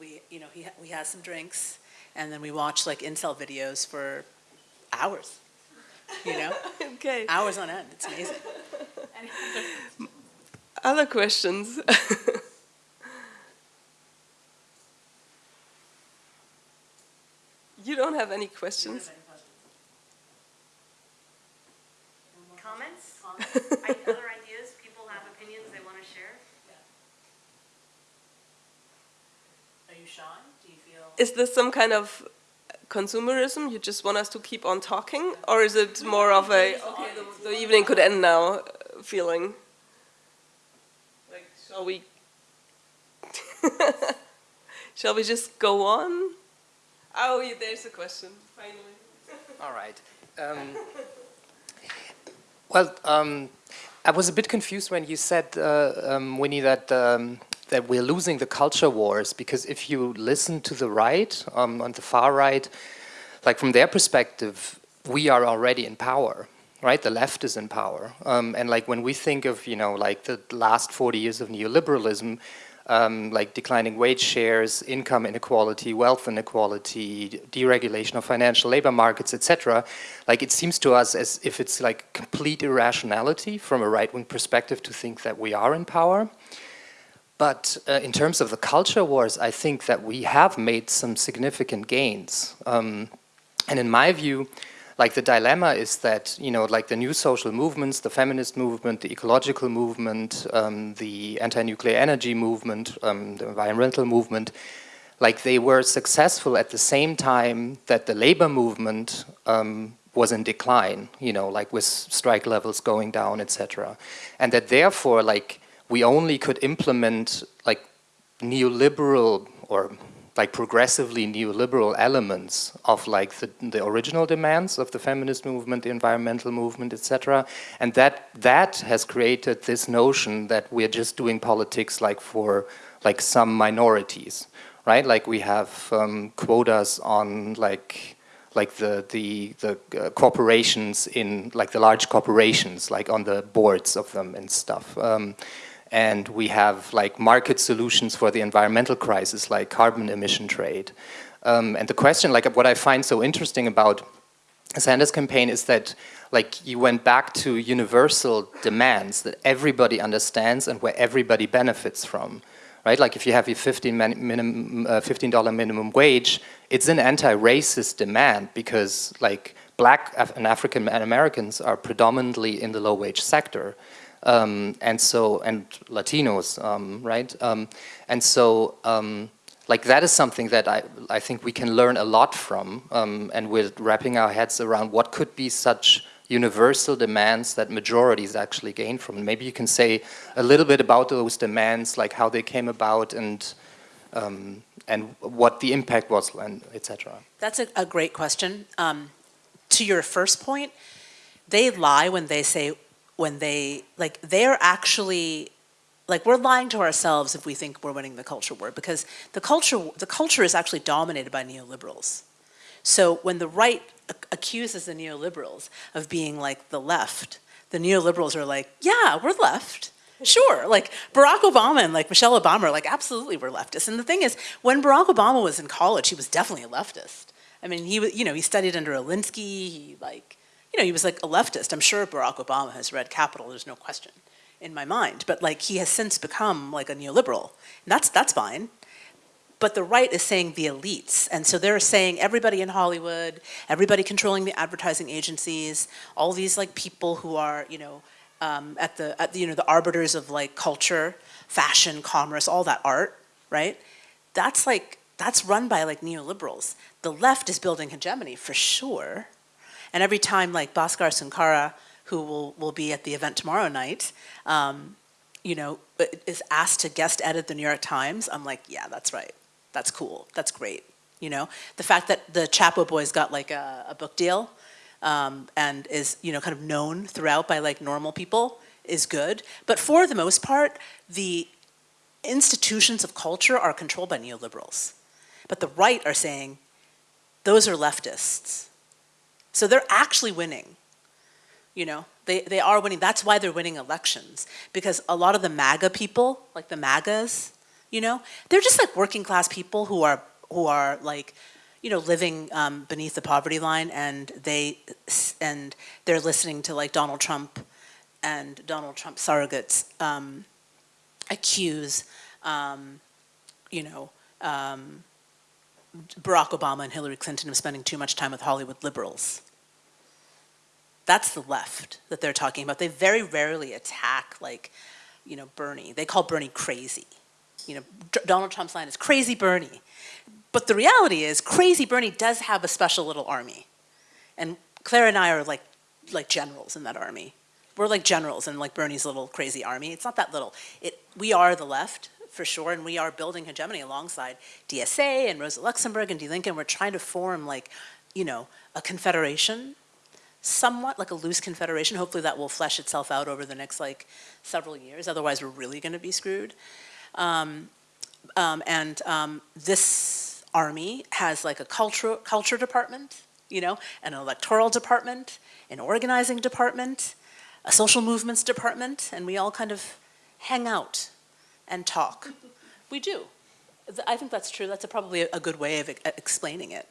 We, you know, he, we have some drinks and then we watch like incel videos for hours. You know, Okay. hours on end. It's amazing. Other questions? you don't have any questions? Comments? Other ideas? People have opinions they want to share? Are you Sean? Do you feel? Is this some kind of consumerism? You just want us to keep on talking? Or is it more of a, okay, the, the evening could end now uh, feeling? Like, shall we? shall we just go on? Oh, yeah, there's a question, finally. All right. Um, well, um, I was a bit confused when you said, uh, um, Winnie, that um, that we're losing the culture wars because if you listen to the right, um, on the far right, like from their perspective, we are already in power, right? The left is in power, um, and like when we think of you know like the last 40 years of neoliberalism, um, like declining wage shares, income inequality, wealth inequality, deregulation of financial labor markets, etc. Like it seems to us as if it's like complete irrationality from a right-wing perspective to think that we are in power. But uh, in terms of the culture wars, I think that we have made some significant gains. Um, and in my view, like the dilemma is that, you know, like the new social movements, the feminist movement, the ecological movement, um, the anti-nuclear energy movement, um, the environmental movement, like they were successful at the same time that the labor movement um, was in decline, you know, like with strike levels going down, etc. And that therefore, like, we only could implement like neoliberal or like progressively neoliberal elements of like the, the original demands of the feminist movement, the environmental movement, etc. And that that has created this notion that we're just doing politics like for like some minorities, right? Like we have um, quotas on like like the the the uh, corporations in like the large corporations, like on the boards of them and stuff. Um, and we have like market solutions for the environmental crisis like carbon emission trade. Um, and the question, like what I find so interesting about Sanders campaign is that like you went back to universal demands that everybody understands and where everybody benefits from. Right, like if you have your 15 minimum, uh, $15 minimum wage, it's an anti-racist demand because like black Af and African Americans are predominantly in the low wage sector. Um, and so, and Latinos, um, right? Um, and so, um, like that is something that I, I think we can learn a lot from, um, and we're wrapping our heads around what could be such universal demands that majorities actually gain from. Maybe you can say a little bit about those demands, like how they came about and um, and what the impact was, and etc. That's a, a great question. Um, to your first point, they lie when they say, when they, like, they're actually, like, we're lying to ourselves if we think we're winning the culture war, because the culture, the culture is actually dominated by neoliberals. So when the right accuses the neoliberals of being like the left, the neoliberals are like, yeah, we're left. Sure, like Barack Obama and like Michelle Obama are like, absolutely we're leftists. And the thing is, when Barack Obama was in college, he was definitely a leftist. I mean, he was, you know, he studied under Alinsky, he like, you know, he was like a leftist. I'm sure Barack Obama has read Capital, there's no question in my mind. But like, he has since become like a neoliberal. And that's, that's fine. But the right is saying the elites. And so they're saying everybody in Hollywood, everybody controlling the advertising agencies, all these like people who are, you know, um, at the, at the, you know, the arbiters of like culture, fashion, commerce, all that art, right? That's like, that's run by like neoliberals. The left is building hegemony for sure. And every time like Bhaskar Sankara, who will, will be at the event tomorrow night, um, you know, is asked to guest edit the New York Times, I'm like, yeah, that's right. That's cool. That's great. You know, the fact that the Chapo boys got like a, a book deal, um, and is, you know, kind of known throughout by like normal people is good. But for the most part, the institutions of culture are controlled by neoliberals. But the right are saying, those are leftists. So they're actually winning. You know, they, they are winning. That's why they're winning elections. Because a lot of the MAGA people, like the MAGAs, you know, they're just like working class people who are, who are like, you know, living um, beneath the poverty line and they, and they're listening to like Donald Trump and Donald Trump surrogates um, accuse, um, you know, um, Barack Obama and Hillary Clinton of spending too much time with Hollywood liberals. That's the left that they're talking about. They very rarely attack, like, you know, Bernie. They call Bernie crazy. You know, Donald Trump's line is crazy Bernie. But the reality is, crazy Bernie does have a special little army. And Claire and I are like, like generals in that army. We're like generals in like Bernie's little crazy army. It's not that little. It, we are the left, for sure, and we are building hegemony alongside DSA and Rosa Luxemburg and Die Linke. We're trying to form like, you know, a confederation, somewhat like a loose confederation. Hopefully that will flesh itself out over the next like several years. Otherwise, we're really going to be screwed. Um, um, and um, this army has like a culture, culture department, you know, an electoral department, an organizing department, a social movements department, and we all kind of hang out and talk. We do. I think that's true. That's a, probably a, a good way of e- explaining it.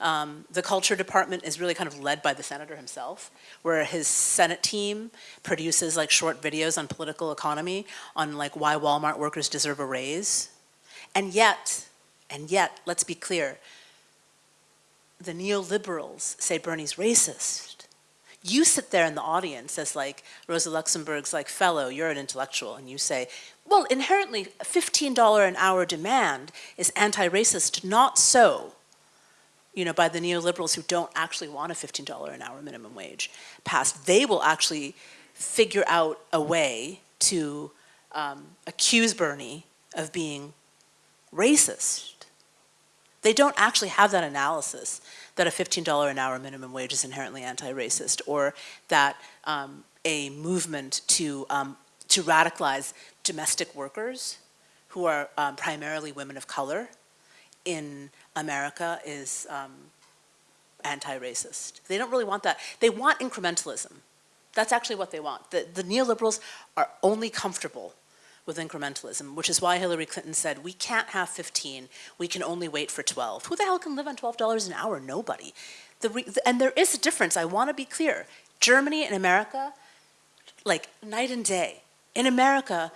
Um, the culture department is really kind of led by the senator himself, where his Senate team produces like short videos on political economy, on like why Walmart workers deserve a raise. And yet, and yet, let's be clear, the neoliberals say Bernie's racist. You sit there in the audience as like Rosa Luxemburg's like fellow, you're an intellectual, and you say, well, inherently, a $15 an hour demand is anti-racist, not so, you know, by the neoliberals who don't actually want a $15 an hour minimum wage passed. They will actually figure out a way to um, accuse Bernie of being racist. They don't actually have that analysis that a $15 an hour minimum wage is inherently anti-racist or that um, a movement to, um, to radicalize domestic workers who are um, primarily women of color in America is um, anti-racist. They don't really want that. They want incrementalism. That's actually what they want. The, the neoliberals are only comfortable with incrementalism, which is why Hillary Clinton said, we can't have 15, we can only wait for 12. Who the hell can live on $12 an hour? Nobody. The and there is a difference, I wanna be clear. Germany and America, like night and day. In America,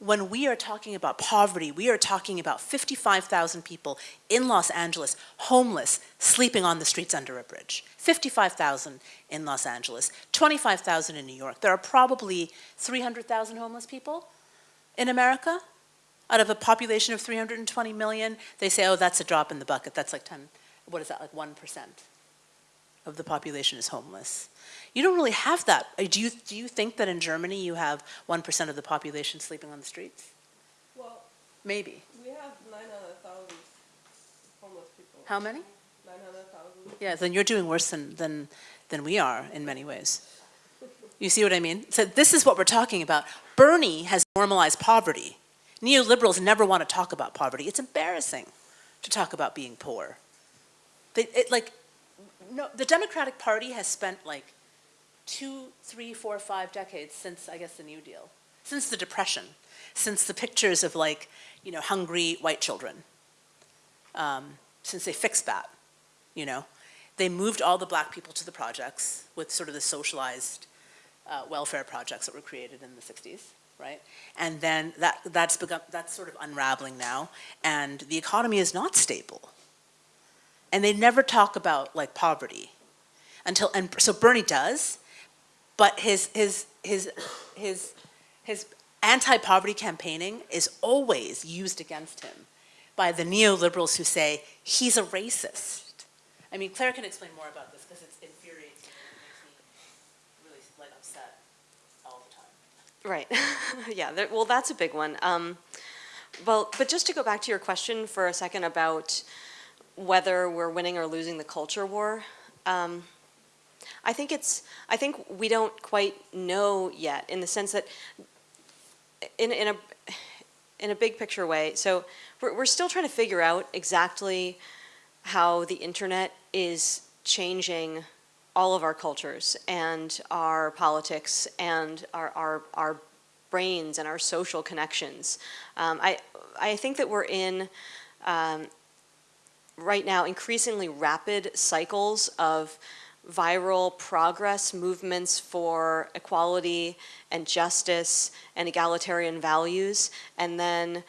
when we are talking about poverty, we are talking about 55,000 people in Los Angeles, homeless, sleeping on the streets under a bridge. 55,000 in Los Angeles, 25,000 in New York. There are probably 300,000 homeless people in America out of a population of 320 million. They say, oh, that's a drop in the bucket. That's like 10, what is that, like 1% of the population is homeless. You don't really have that. Uh, Do you, do you think that in Germany you have 1% of the population sleeping on the streets? Well, Maybe. we have 900,000 homeless people. How many? 900,000. Yeah, then you're doing worse than, than, than we are in many ways. You see what I mean? So this is what we're talking about. Bernie has normalized poverty. Neoliberals never want to talk about poverty. It's embarrassing to talk about being poor. They, it, like, no, the Democratic Party has spent like two, three, four, five decades since, I guess, the New Deal, since the Depression, since the pictures of like, you know, hungry white children, um, since they fixed that, you know. They moved all the black people to the projects with sort of the socialized uh, welfare projects that were created in the 60s, right? And then that, that's, become, that's sort of unraveling now, and the economy is not stable. And they never talk about like poverty until, and so Bernie does, but his, his, his, his, his anti-poverty campaigning is always used against him by the neoliberals who say he's a racist. I mean, Claire can explain more about this because it's infuriating me. Really upset all the time. Right. yeah. There, well, that's a big one. Um, well, but just to go back to your question for a second about whether we're winning or losing the culture war. Um, I think it's, I think we don't quite know yet in the sense that in, in a, in a big picture way, so we're, we're still trying to figure out exactly how the internet is changing all of our cultures and our politics and our, our, our brains and our social connections. Um, I, I think that we're in, um, right now, increasingly rapid cycles of viral progress movements for equality and justice and egalitarian values, and then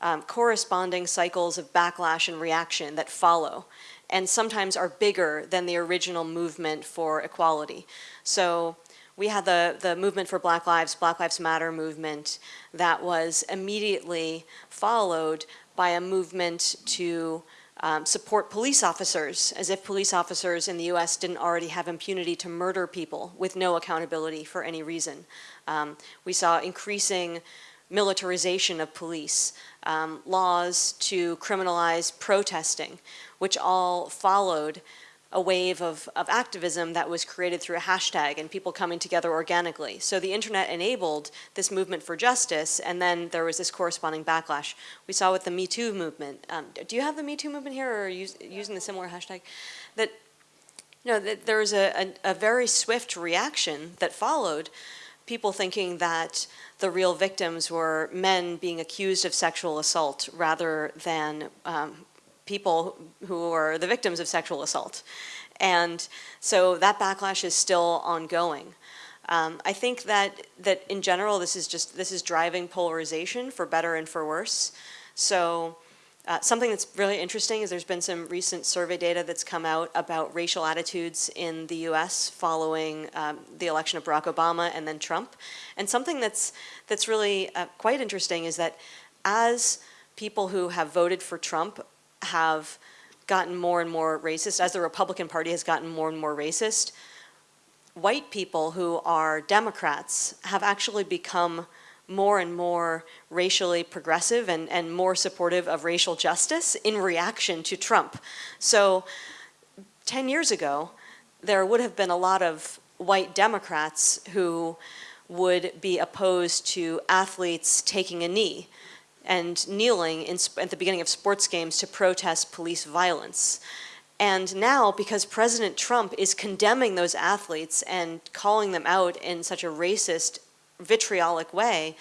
um, corresponding cycles of backlash and reaction that follow, and sometimes are bigger than the original movement for equality. So we had the, the movement for Black Lives, Black Lives Matter movement that was immediately followed by a movement to um, support police officers, as if police officers in the US didn't already have impunity to murder people with no accountability for any reason. Um, we saw increasing militarization of police, um, laws to criminalize protesting, which all followed a wave of, of activism that was created through a hashtag and people coming together organically. So the internet enabled this movement for justice and then there was this corresponding backlash. We saw with the Me Too movement. Um, do you have the Me Too movement here or are you using the similar hashtag? That, you know, that there was a, a, a very swift reaction that followed people thinking that the real victims were men being accused of sexual assault rather than um, people who are the victims of sexual assault. And so that backlash is still ongoing. Um, I think that, that in general, this is just, this is driving polarization for better and for worse. So uh, something that's really interesting is there's been some recent survey data that's come out about racial attitudes in the US following um, the election of Barack Obama and then Trump. And something that's, that's really uh, quite interesting is that as people who have voted for Trump have gotten more and more racist, as the Republican Party has gotten more and more racist, white people who are Democrats have actually become more and more racially progressive and, and more supportive of racial justice in reaction to Trump. So 10 years ago, there would have been a lot of white Democrats who would be opposed to athletes taking a knee and kneeling in, at the beginning of sports games to protest police violence. And now, because President Trump is condemning those athletes and calling them out in such a racist, vitriolic way,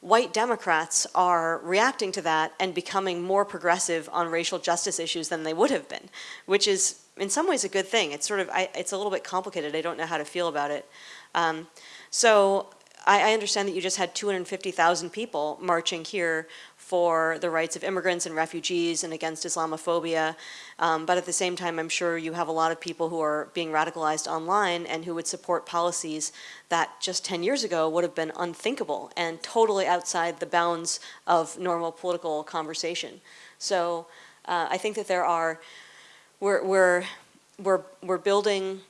white Democrats are reacting to that and becoming more progressive on racial justice issues than they would have been, which is in some ways a good thing. It's sort of, I, it's a little bit complicated. I don't know how to feel about it. Um, so I, I understand that you just had 250,000 people marching here for the rights of immigrants and refugees and against Islamophobia. Um, but at the same time, I'm sure you have a lot of people who are being radicalized online and who would support policies that just 10 years ago would have been unthinkable and totally outside the bounds of normal political conversation. So uh, I think that there are, we're, we're, we're, we're building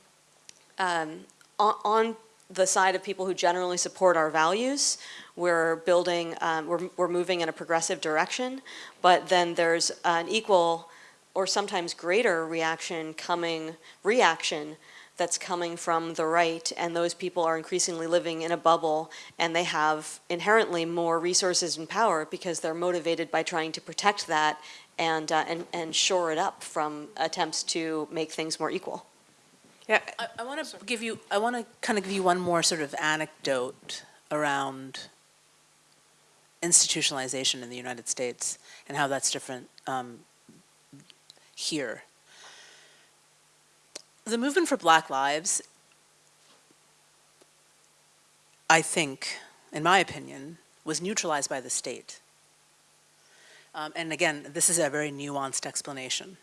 um, on, on the side of people who generally support our values. We're building, um, we're, we're moving in a progressive direction, but then there's an equal or sometimes greater reaction coming, reaction that's coming from the right and those people are increasingly living in a bubble and they have inherently more resources and power because they're motivated by trying to protect that and, uh, and, and shore it up from attempts to make things more equal. Yeah, I, I want to give you, I want to kind of give you one more sort of anecdote around institutionalization in the United States and how that's different um, here. The movement for Black Lives, I think, in my opinion, was neutralized by the state. Um, and again, this is a very nuanced explanation.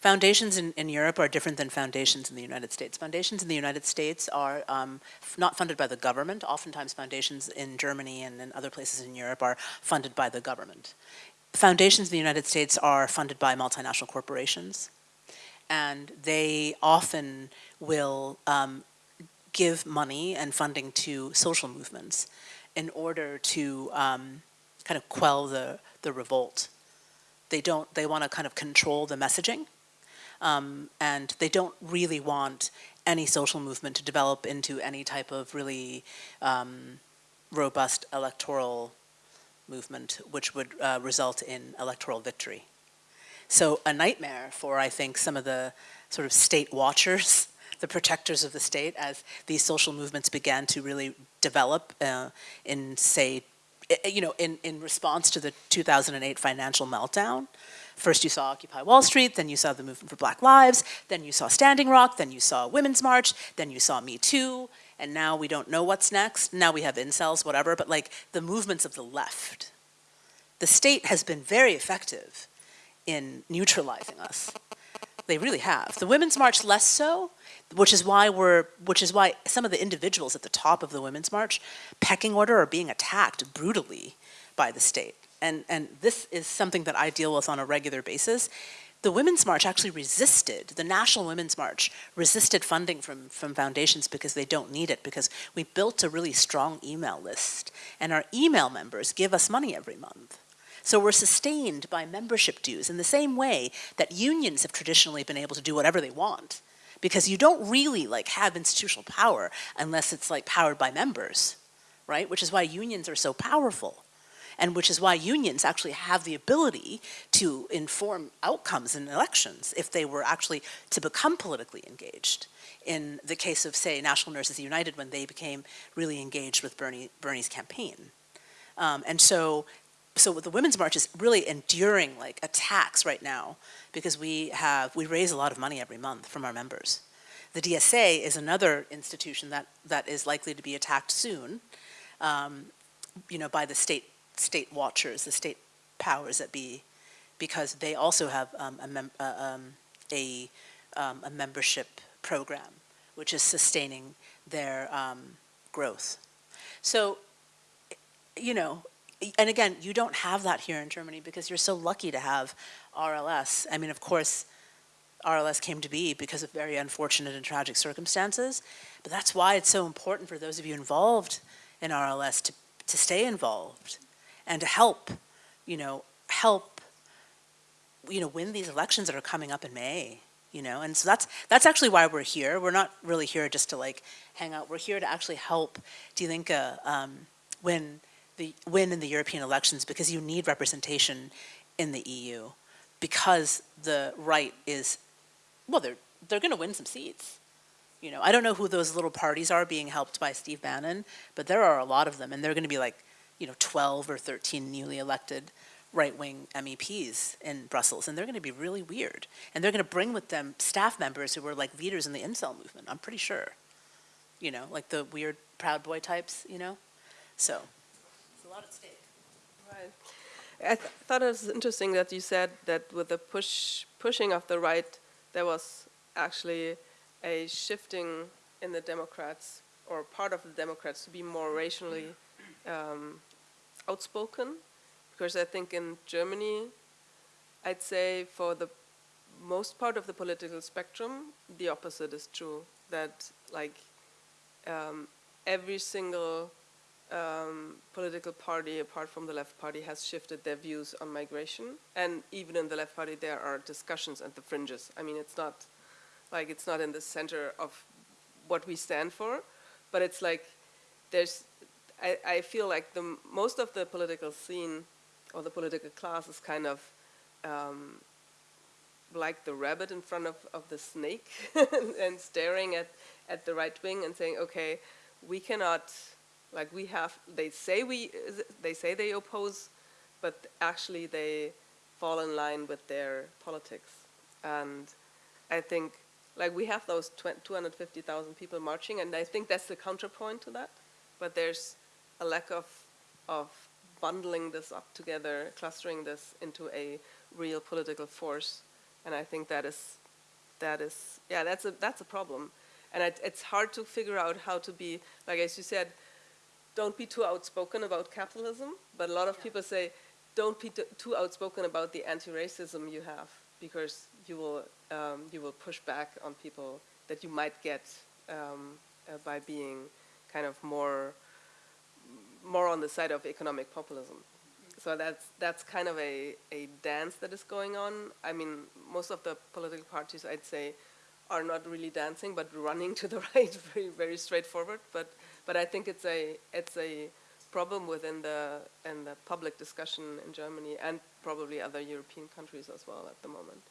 Foundations in, in Europe are different than foundations in the United States. Foundations in the United States are um, not funded by the government. Oftentimes foundations in Germany and in other places in Europe are funded by the government. Foundations in the United States are funded by multinational corporations. And they often will um, give money and funding to social movements in order to um, kind of quell the, the revolt. They don't, they want to kind of control the messaging um, and they don't really want any social movement to develop into any type of really um, robust electoral movement, which would uh, result in electoral victory. So a nightmare for, I think, some of the sort of state watchers, the protectors of the state, as these social movements began to really develop uh, in, say, you know, in, in response to the 2008 financial meltdown. First you saw Occupy Wall Street, then you saw the Movement for Black Lives, then you saw Standing Rock, then you saw Women's March, then you saw Me Too, and now we don't know what's next. Now we have incels, whatever, but like the movements of the left. The state has been very effective in neutralizing us. They really have. The Women's March less so, which is why we're, which is why some of the individuals at the top of the Women's March, pecking order, are being attacked brutally by the state. And, and this is something that I deal with on a regular basis. The Women's March actually resisted, the National Women's March resisted funding from, from foundations because they don't need it, because we built a really strong email list. And our email members give us money every month. So we're sustained by membership dues in the same way that unions have traditionally been able to do whatever they want. Because you don't really like have institutional power unless it's like powered by members, right? Which is why unions are so powerful. And which is why unions actually have the ability to inform outcomes in elections if they were actually to become politically engaged. In the case of, say, National Nurses United, when they became really engaged with Bernie, Bernie's campaign. Um, and so so the Women's March is really enduring like attacks right now because we have, we raise a lot of money every month from our members. The DSA is another institution that, that is likely to be attacked soon, um, you know, by the state, state watchers, the state powers that be, because they also have um, a, mem- uh, um, a, um, a membership program, which is sustaining their um, growth. So, you know, and again, you don't have that here in Germany because you're so lucky to have RLS. I mean, of course, RLS came to be because of very unfortunate and tragic circumstances, but that's why it's so important for those of you involved in RLS to, to stay involved and to help, you know, help, you know, win these elections that are coming up in May. You know, and so that's that's actually why we're here. We're not really here just to like hang out. We're here to actually help Die Linke um, win the win in the European elections because you need representation in the EU because the right is well they're they're going to win some seats. You know, I don't know who those little parties are being helped by Steve Bannon, but there are a lot of them and they're going to be like, you know, 12 or 13 newly elected right-wing MEPs in Brussels and they're going to be really weird. And they're going to bring with them staff members who were like leaders in the incel movement, I'm pretty sure. You know, like the weird Proud Boy types, you know? So it's a lot at stake. Right. I th thought it was interesting that you said that with the push pushing of the right, there was actually a shifting in the Democrats or part of the Democrats to be more racially um, outspoken, because I think in Germany, I'd say for the most part of the political spectrum, the opposite is true. That like um, every single um, political party, apart from the left party, has shifted their views on migration. And even in the left party, there are discussions at the fringes. I mean, it's not like it's not in the center of what we stand for, but it's like there's. I, I feel like the most of the political scene or the political class is kind of um, like the rabbit in front of, of the snake and staring at, at the right wing and saying, okay, we cannot like we have, they say we, they say they oppose, but actually they fall in line with their politics. And I think, like we have those 250,000 people marching, and I think that's the counterpoint to that. But there's a lack of, of bundling this up together, clustering this into a real political force. And I think that is, that is, yeah, that's a, that's a problem. And it, it's hard to figure out how to be, like as you said, don't be too outspoken about capitalism, but a lot of yeah. people say, don't be too outspoken about the anti-racism you have, because you will um, you will push back on people that you might get um, uh, by being kind of more more on the side of economic populism. So that's that's kind of a, a dance that is going on. I mean, most of the political parties, I'd say, are not really dancing, but running to the right, very, very straightforward. But, but I think it's a, it's a problem within the, in the public discussion in Germany and probably other European countries as well at the moment.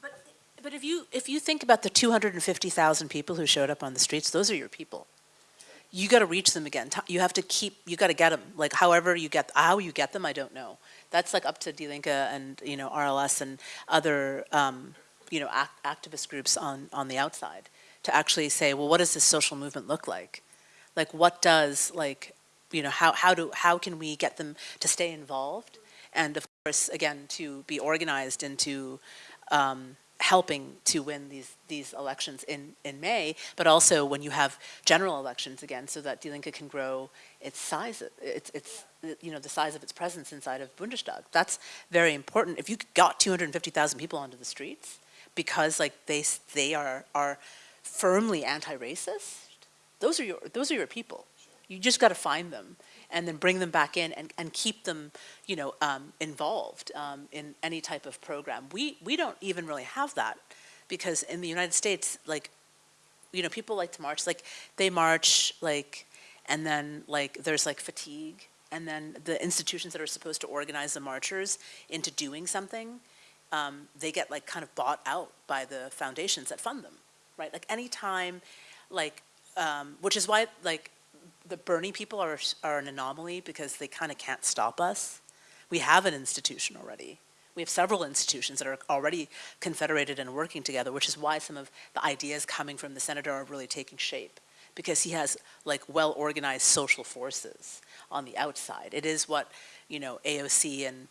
But, but if you, if you think about the 250,000 people who showed up on the streets, those are your people. You got to reach them again. You have to keep, you got to get them. Like however you get, how you get them, I don't know. That's like up to Die Linke and, you know, RLS and other, um, you know, act, activist groups on, on the outside to actually say, well, what does this social movement look like? Like what does, like, you know, how, how do, how can we get them to stay involved? And of course, again, to be organized into, um, helping to win these, these elections in, in May, but also when you have general elections again, so that Die Linke can grow its size, its, its, you know, the size of its presence inside of Bundestag. That's very important. If you got 250,000 people onto the streets because like they, they are, are firmly anti-racist, those are your, those are your people. You just got to find them and then bring them back in and, and keep them, you know, um, involved um, in any type of program. We, we don't even really have that because in the United States, like, you know, people like to march, like, they march, like, and then, like, there's, like, fatigue, and then the institutions that are supposed to organize the marchers into doing something, um, they get, like, kind of bought out by the foundations that fund them, right? Like, anytime, like, um, which is why, like, the Bernie people are, are an anomaly because they kind of can't stop us. We have an institution already. We have several institutions that are already confederated and working together, which is why some of the ideas coming from the senator are really taking shape because he has like well-organized social forces on the outside. It is what, you know, AOC and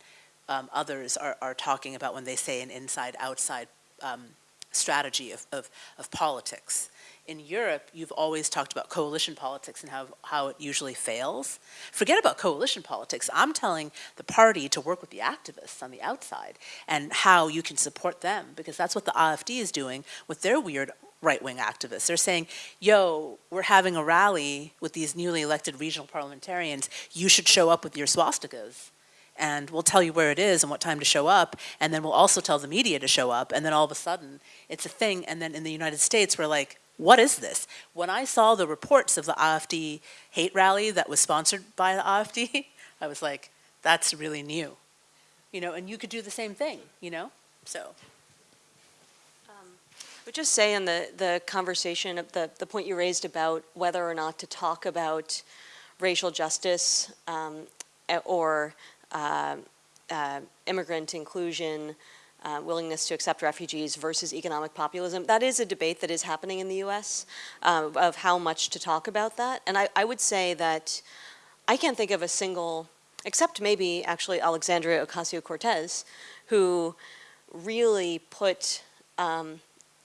um, others are, are talking about when they say an inside-outside um, strategy of, of, of politics in Europe, you've always talked about coalition politics and how, how it usually fails. Forget about coalition politics. I'm telling the party to work with the activists on the outside and how you can support them because that's what the AfD is doing with their weird right-wing activists. They're saying, yo, we're having a rally with these newly elected regional parliamentarians. You should show up with your swastikas and we'll tell you where it is and what time to show up, and then we'll also tell the media to show up, and then all of a sudden, it's a thing, and then in the United States, we're like, what is this? When I saw the reports of the AfD hate rally that was sponsored by the AfD, I was like, that's really new. You know, and you could do the same thing, you know? So, I would just say in the, the conversation, of the, the point you raised about whether or not to talk about racial justice um, or uh, uh, immigrant inclusion, uh, willingness to accept refugees versus economic populism, that is a debate that is happening in the US uh, of how much to talk about that. And I, I would say that I can't think of a single, except maybe actually Alexandria Ocasio-Cortez, who really put um,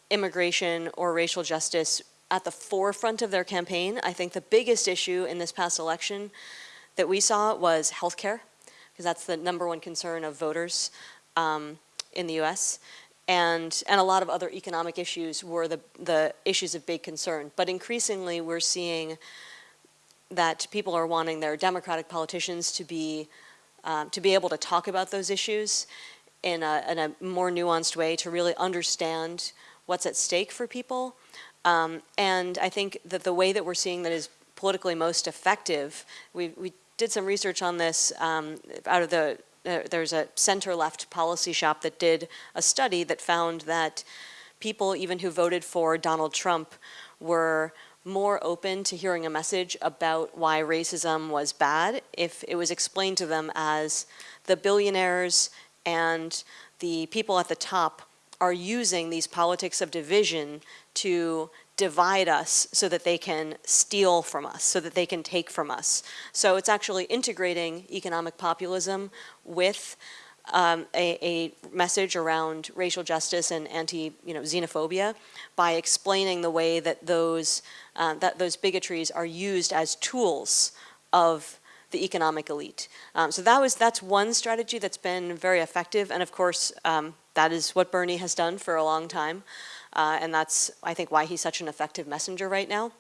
immigration or racial justice at the forefront of their campaign. I think the biggest issue in this past election that we saw was healthcare, because that's the number one concern of voters um, in the U.S. And, and a lot of other economic issues were the, the issues of big concern. But increasingly, we're seeing that people are wanting their Democratic politicians to be, um, to be able to talk about those issues in a, in a more nuanced way to really understand what's at stake for people. Um, and I think that the way that we're seeing that is politically most effective, we, we did some research on this um, out of the, there's a center-left policy shop that did a study that found that people even who voted for Donald Trump were more open to hearing a message about why racism was bad if it was explained to them as the billionaires and the people at the top are using these politics of division to divide us so that they can steal from us, so that they can take from us. So it's actually integrating economic populism with um, a, a, message around racial justice and anti, you know, xenophobia by explaining the way that those, uh, that those bigotries are used as tools of the economic elite. Um, so that was, that's one strategy that's been very effective, and of course, um, that is what Bernie has done for a long time, uh, and that's, I think, why he's such an effective messenger right now.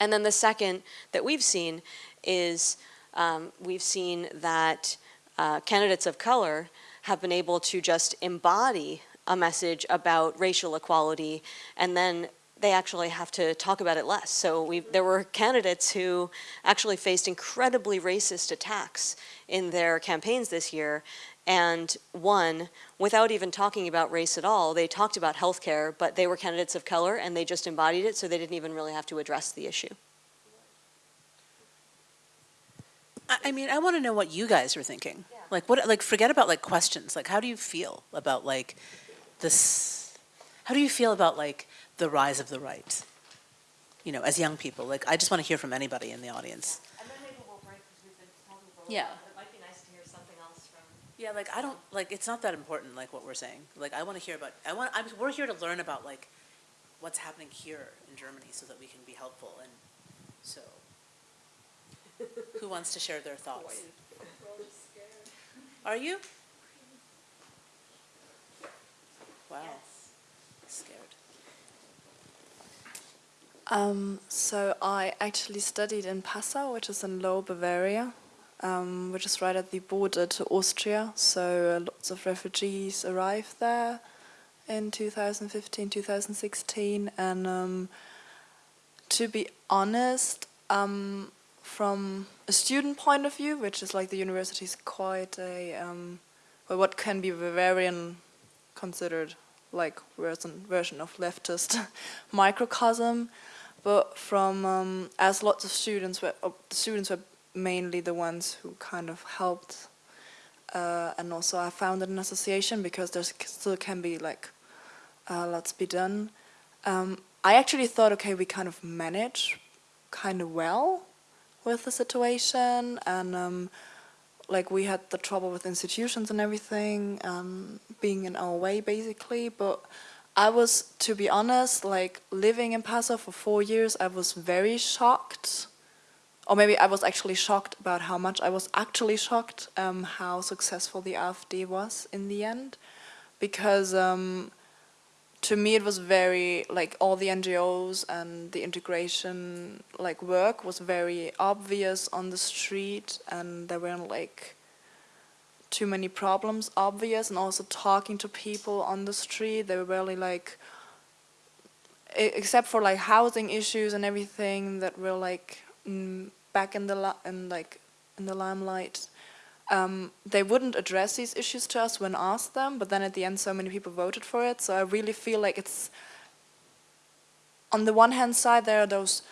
And then the second that we've seen is um, we've seen that uh, candidates of color have been able to just embody a message about racial equality, and then they actually have to talk about it less. So there were candidates who actually faced incredibly racist attacks in their campaigns this year, and won without even talking about race at all. They talked about healthcare, but they were candidates of color, and they just embodied it, so they didn't even really have to address the issue. I, I mean, I want to know what you guys are thinking. Like, what, like, forget about like questions. Like, how do you feel about like this? How do you feel about like the rise of the right? You know, as young people, like, I just want to hear from anybody in the audience. And Yeah, like, I don't, like, it's not that important, like, what we're saying. Like, I want to hear about, I want, I'm, we're here to learn about, like, what's happening here in Germany so that we can be helpful, and so. Who wants to share their thoughts? Are you? Wow. Scared. Um, so I actually studied in Passau, which is in Lower Bavaria, um, which is right at the border to Austria. So uh, lots of refugees arrived there in 2015, 2016, and um, to be honest, um, from a student point of view, which is like the university is quite a um, well, what can be Bavarian considered like version version of leftist microcosm but from um, as lots of students were uh, the students were mainly the ones who kind of helped uh, and also I founded an association because there still can be like uh, lots be done. Um, I actually thought okay we kind of manage kind of well with the situation and um, like we had the trouble with institutions and everything um, being in our way basically but I was, to be honest, like living in Passau for four years, I was very shocked. Or maybe I was actually shocked about how much I was actually shocked um, how successful the AfD was in the end. Because um, to me it was very, like all the NGOs and the integration like work was very obvious on the street and there weren't like too many problems obvious and also talking to people on the street they were really like except for like housing issues and everything that were like back in the in like in the limelight um, they wouldn't address these issues to us when asked them but then at the end so many people voted for it. So I really feel like it's on the one hand side there are those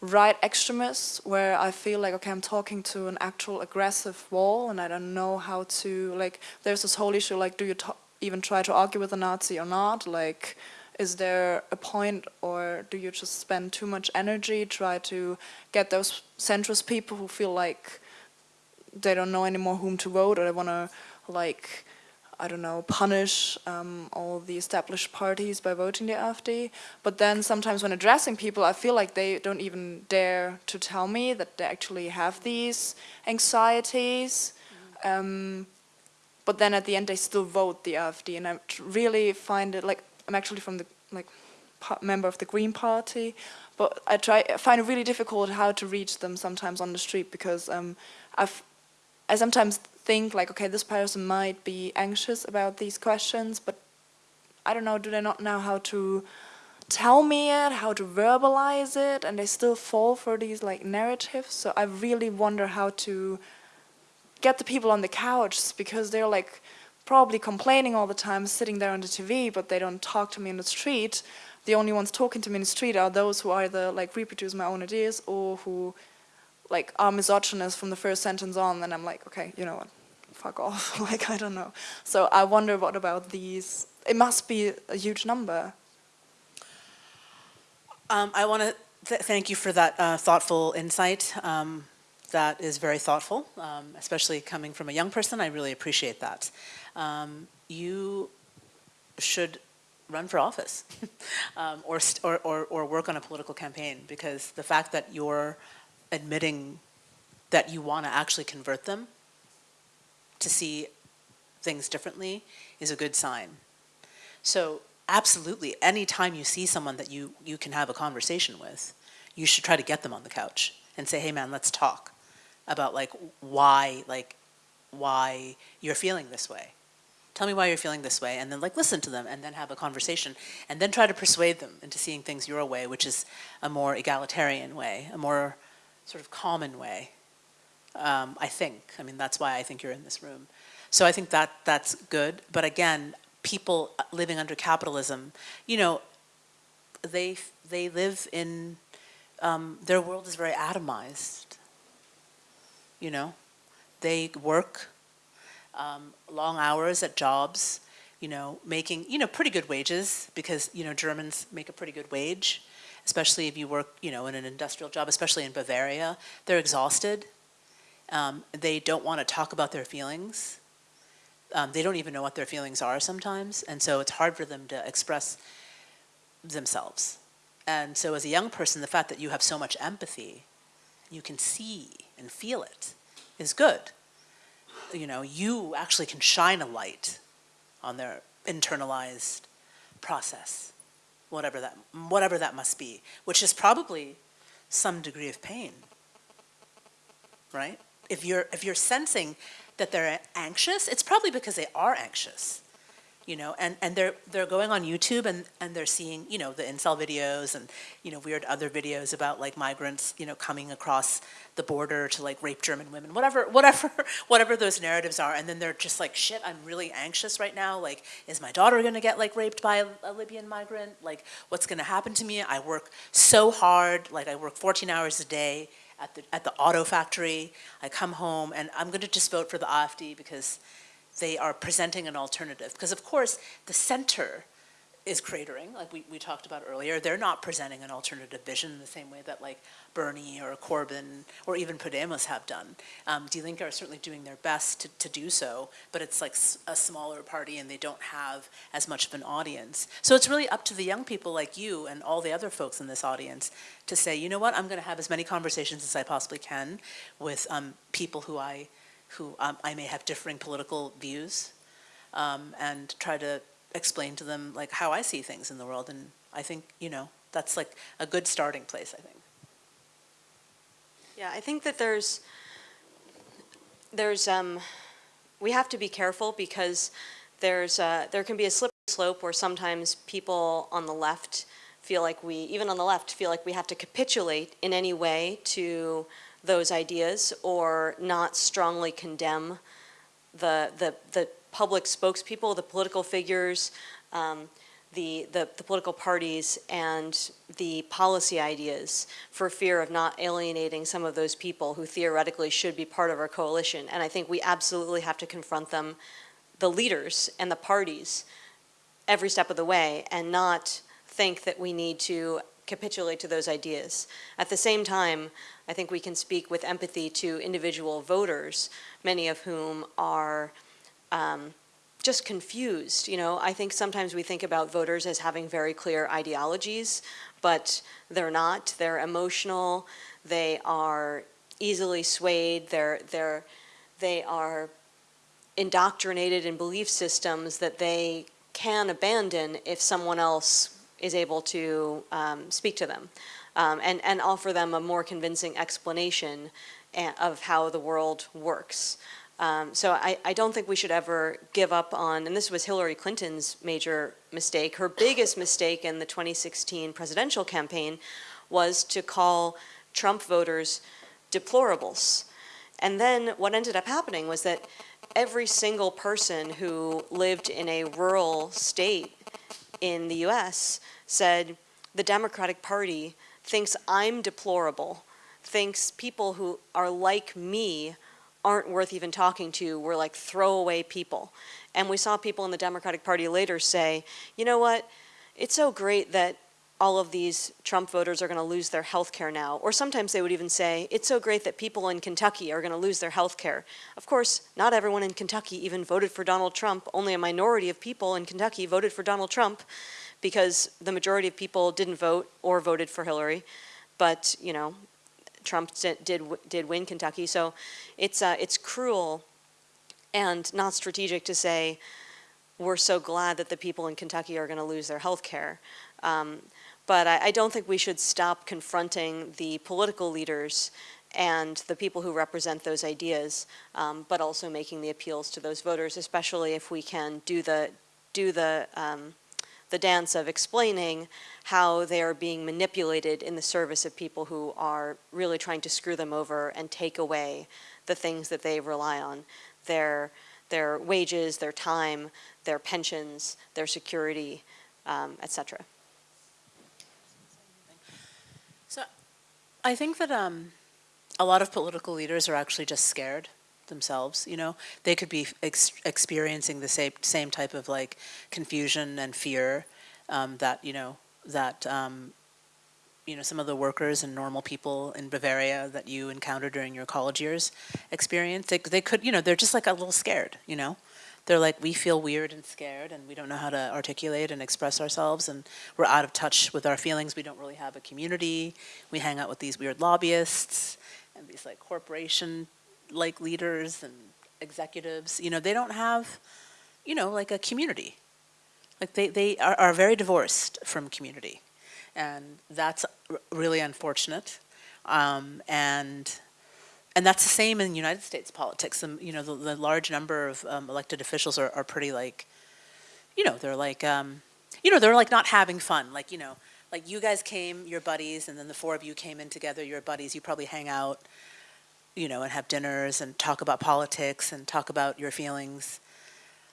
right extremists where I feel like okay I'm talking to an actual aggressive wall and I don't know how to like there's this whole issue like do you even try to argue with a Nazi or not? Like is there a point or do you just spend too much energy try to get those centrist people who feel like they don't know anymore whom to vote or they want to like I don't know, punish um, all the established parties by voting the AfD. But then sometimes when addressing people, I feel like they don't even dare to tell me that they actually have these anxieties. Um, but then at the end, they still vote the AfD, and I really find it like I'm actually from the like member of the Green Party, but I try I find it really difficult how to reach them sometimes on the street because um, I've I sometimes think like, okay, this person might be anxious about these questions, but I don't know, do they not know how to tell me it, how to verbalize it, and they still fall for these like narratives. So I really wonder how to get the people on the couch because they're like probably complaining all the time, sitting there on the TV, but they don't talk to me in the street. The only ones talking to me in the street are those who either like reproduce my own ideas or who like are misogynist from the first sentence on, And I'm like, okay, you know what, fuck off. like I don't know. So I wonder what about these? It must be a huge number. Um, I want to th- thank you for that uh, thoughtful insight. Um, that is very thoughtful, um, especially coming from a young person. I really appreciate that. Um, you should run for office um, or, or, or work on a political campaign because the fact that you're admitting that you want to actually convert them to see things differently is a good sign. So absolutely, anytime you see someone that you, you can have a conversation with, you should try to get them on the couch and say, hey man, let's talk about like why, like why you're feeling this way. Tell me why you're feeling this way, and then like listen to them, and then have a conversation, and then try to persuade them into seeing things your way, which is a more egalitarian way, a more sort of common way. Um, I think. I mean, that's why I think you're in this room. So I think that that's good. But again, people living under capitalism, you know, they they live in um, their world is very atomized. You know, they work um, long hours at jobs, you know, making, you know, pretty good wages because, you know, Germans make a pretty good wage, especially if you work, you know, in an industrial job, especially in Bavaria. They're exhausted. Um, they don't want to talk about their feelings. Um, they don't even know what their feelings are sometimes. And so it's hard for them to express themselves. And so as a young person, the fact that you have so much empathy, you can see and feel it, is good. You know, you actually can shine a light on their internalized process, whatever that, whatever that must be, which is probably some degree of pain, right? If you're, if you're sensing that they're anxious, it's probably because they are anxious you know, and, and they're, they're going on YouTube and, and they're seeing, you know, the incel videos and, you know, weird other videos about like migrants, you know, coming across the border to like rape German women, whatever, whatever, whatever those narratives are. And then they're just like, shit, I'm really anxious right now. Like, is my daughter gonna get like raped by a, a Libyan migrant? Like, what's gonna happen to me? I work so hard, like I work 14 hours a day at the, at the auto factory. I come home and I'm gonna just vote for the AfD because they are presenting an alternative. Because of course, the center is cratering, like we, we talked about earlier. They're not presenting an alternative vision in the same way that like Bernie or Corbyn or even Podemos have done. Um, Linke are certainly doing their best to, to do so, but it's like a smaller party and they don't have as much of an audience. So it's really up to the young people like you and all the other folks in this audience to say, you know what, I'm gonna have as many conversations as I possibly can with um, people who I who um, I may have differing political views um, and try to explain to them like how I see things in the world. And I think, you know, that's like a good starting place, I think. Yeah, I think that there's, there's, um, we have to be careful because there's, uh, there can be a slippery slope where sometimes people on the left feel like we, even on the left, feel like we have to capitulate in any way to those ideas or not strongly condemn the, the, the public spokespeople, the political figures, um, the, the, the, political parties and the policy ideas for fear of not alienating some of those people who theoretically should be part of our coalition. And I think we absolutely have to confront them, the leaders and the parties, every step of the way and not think that we need to capitulate to those ideas. At the same time, I think we can speak with empathy to individual voters, many of whom are um, just confused. You know, I think sometimes we think about voters as having very clear ideologies, but they're not. They're emotional. They are easily swayed. They're, they're, they are indoctrinated in belief systems that they can abandon if someone else is able to um, speak to them um, and, and offer them a more convincing explanation of how the world works. Um, so I, I don't think we should ever give up on, and this was Hillary Clinton's major mistake, her biggest mistake in the 2016 presidential campaign was to call Trump voters deplorables. And then what ended up happening was that every single person who lived in a rural state in the US said the Democratic Party thinks I'm deplorable, thinks people who are like me aren't worth even talking to, we're like throwaway people. And we saw people in the Democratic Party later say, you know what, it's so great that all of these Trump voters are going to lose their health care now. Or sometimes they would even say, it's so great that people in Kentucky are going to lose their health care. Of course, not everyone in Kentucky even voted for Donald Trump. Only a minority of people in Kentucky voted for Donald Trump because the majority of people didn't vote or voted for Hillary. But, you know, Trump did, did, win Kentucky. So it's, uh, it's cruel and not strategic to say, we're so glad that the people in Kentucky are going to lose their health care. Um, but I, I, don't think we should stop confronting the political leaders and the people who represent those ideas, um, but also making the appeals to those voters, especially if we can do the, do the, um, the dance of explaining how they are being manipulated in the service of people who are really trying to screw them over and take away the things that they rely on, their, their wages, their time, their pensions, their security, um, et cetera. I think that um, a lot of political leaders are actually just scared themselves, you know? They could be ex experiencing the same, same type of like confusion and fear um, that, you know, that, um, you know, some of the workers and normal people in Bavaria that you encountered during your college years experience. They, they could, you know, they're just like a little scared, you know? They're like, we feel weird and scared and we don't know how to articulate and express ourselves and we're out of touch with our feelings. We don't really have a community. We hang out with these weird lobbyists and these like corporation like leaders and executives. You know, they don't have, you know, like a community. Like they, they are, are very divorced from community. And that's really unfortunate. Um, and and that's the same in United States politics. Um, you know, the, the, large number of um, elected officials are, are pretty like, you know, they're like, um, you know, they're like not having fun. Like, you know, like you guys came, your buddies, and then the four of you came in together, your buddies, you probably hang out, you know, and have dinners and talk about politics and talk about your feelings,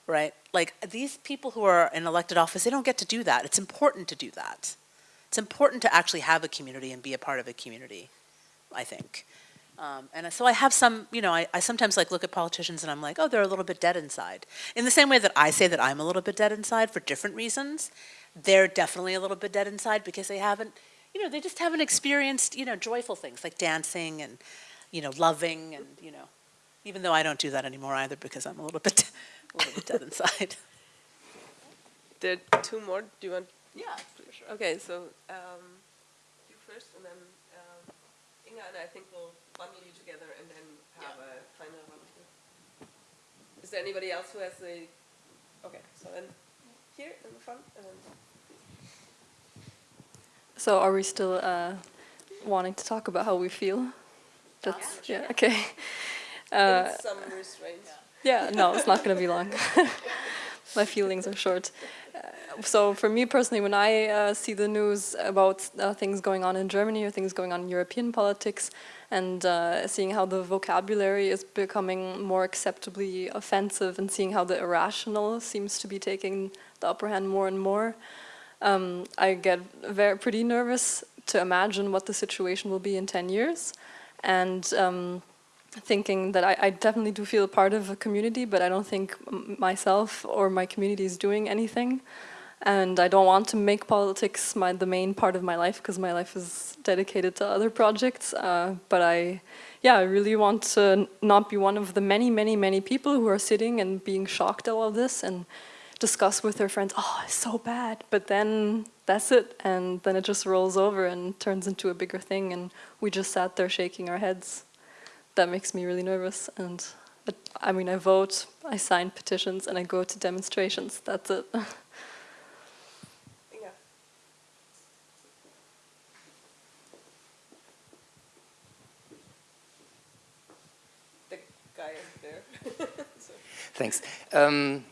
right? Like these people who are in elected office, they don't get to do that. It's important to do that. It's important to actually have a community and be a part of a community, I think. Um, and so I have some, you know, I, I, sometimes like look at politicians and I'm like, oh, they're a little bit dead inside. In the same way that I say that I'm a little bit dead inside for different reasons, they're definitely a little bit dead inside because they haven't, you know, they just haven't experienced, you know, joyful things like dancing and, you know, loving and, you know, even though I don't do that anymore either because I'm a little bit, a little bit dead inside. There are two more. Do you want? Yeah, for sure. Okay, so um, you first and then um, Inga and I think we'll bundle you together and then have yeah. a final one. Is there anybody else who has a? Okay, so then here in the front. And then so are we still uh, wanting to talk about how we feel? That's yeah, yeah okay. Uh, some restraints. Yeah, no, it's not going to be long. My feelings are short. So for me personally, when I uh, see the news about uh, things going on in Germany or things going on in European politics, and uh, seeing how the vocabulary is becoming more acceptably offensive and seeing how the irrational seems to be taking the upper hand more and more, um, I get very pretty nervous to imagine what the situation will be in 10 years. And um, thinking that I, I, definitely do feel part of a community but I don't think myself or my community is doing anything and I don't want to make politics my, the main part of my life because my life is dedicated to other projects. Uh, but I, yeah, I really want to not be one of the many, many, many people who are sitting and being shocked at all of this and discuss with their friends, oh, it's so bad. But then that's it. And then it just rolls over and turns into a bigger thing. And we just sat there shaking our heads. That makes me really nervous. And I mean, I vote, I sign petitions, and I go to demonstrations. That's it. Thanks. Um,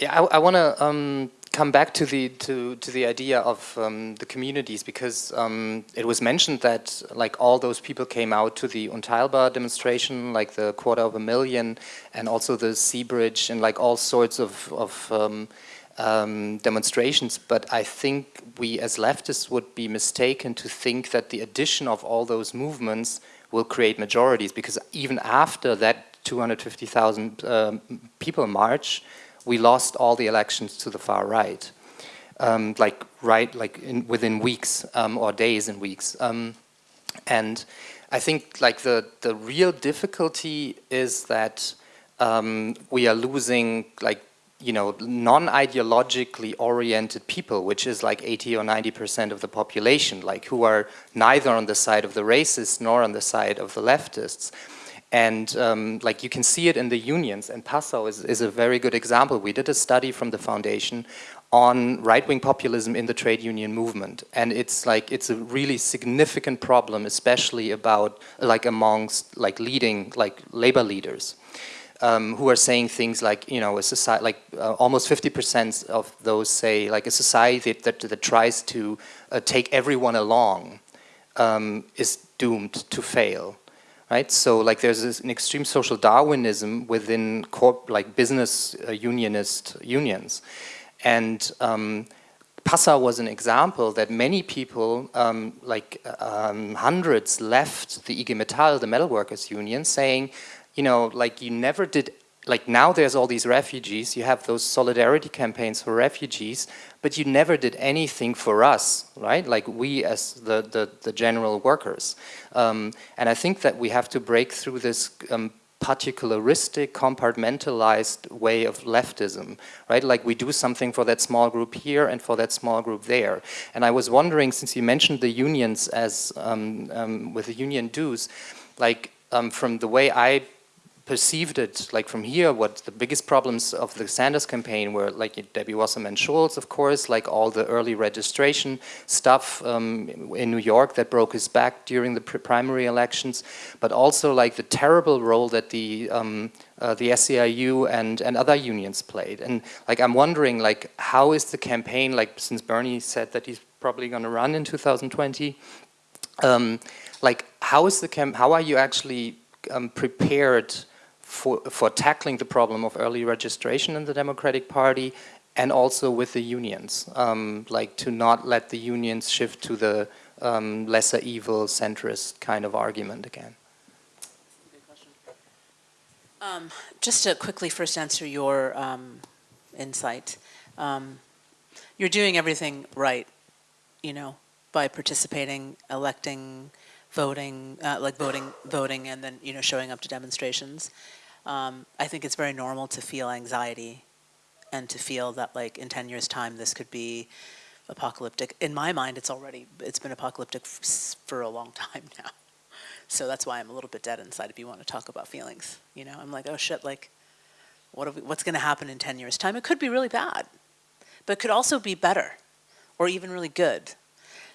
yeah, I, I want to um, come back to the to to the idea of um, the communities because um, it was mentioned that like all those people came out to the Unteilbar demonstration, like the quarter of a million, and also the Sea Bridge and like all sorts of of um, um, demonstrations. But I think we as leftists would be mistaken to think that the addition of all those movements will create majorities because even after that 250,000 um, people march, we lost all the elections to the far right, um, like right, like in, within weeks um, or days and weeks. Um, and I think like the the real difficulty is that um, we are losing like you know non-ideologically oriented people, which is like 80 or 90 percent of the population, like who are neither on the side of the racists nor on the side of the leftists. And um, like you can see it in the unions, and Passau is, is a very good example. We did a study from the foundation on right-wing populism in the trade union movement. And it's like, it's a really significant problem, especially about, like amongst like leading, like labor leaders. Um, who are saying things like, you know, a society, like uh, almost 50% of those say, like a society that, that, that tries to uh, take everyone along um, is doomed to fail, right? So like there's this, an extreme social Darwinism within corp, like business uh, unionist unions. And um, Passau was an example that many people, um, like um, hundreds, left the IG Metall, the metalworkers union, saying, you know, like you never did, like now there's all these refugees, you have those solidarity campaigns for refugees, but you never did anything for us, right? Like we as the, the, the general workers. Um, and I think that we have to break through this um, particularistic, compartmentalized way of leftism, right? Like we do something for that small group here and for that small group there. And I was wondering, since you mentioned the unions as, um, um, with the union dues, like um, from the way I perceived it, like from here, what the biggest problems of the Sanders campaign were like Debbie Wasserman Schultz, of course, like all the early registration stuff um, in New York that broke his back during the primary elections, but also like the terrible role that the um, uh, the SEIU and and other unions played. And like I'm wondering, like how is the campaign? Like since Bernie said that he's probably going to run in 2020. Um, like how is the camp? How are you actually um, prepared for, for tackling the problem of early registration in the Democratic Party and also with the unions, um, like to not let the unions shift to the um, lesser evil centrist kind of argument again. Um, just to quickly first answer your um, insight, um, you're doing everything right, you know, by participating, electing, voting, uh, like voting, voting, and then you know showing up to demonstrations um, I think it's very normal to feel anxiety and to feel that like in 10 years time this could be apocalyptic. In my mind it's already, it's been apocalyptic for a long time now. So that's why I'm a little bit dead inside if you want to talk about feelings. You know, I'm like, oh shit, like what we, what's going to happen in 10 years time? It could be really bad, but it could also be better or even really good.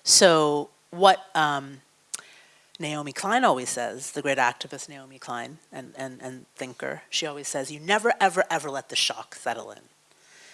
So what, um, Naomi Klein always says, the great activist Naomi Klein and, and, and thinker, she always says, you never, ever, ever let the shock settle in.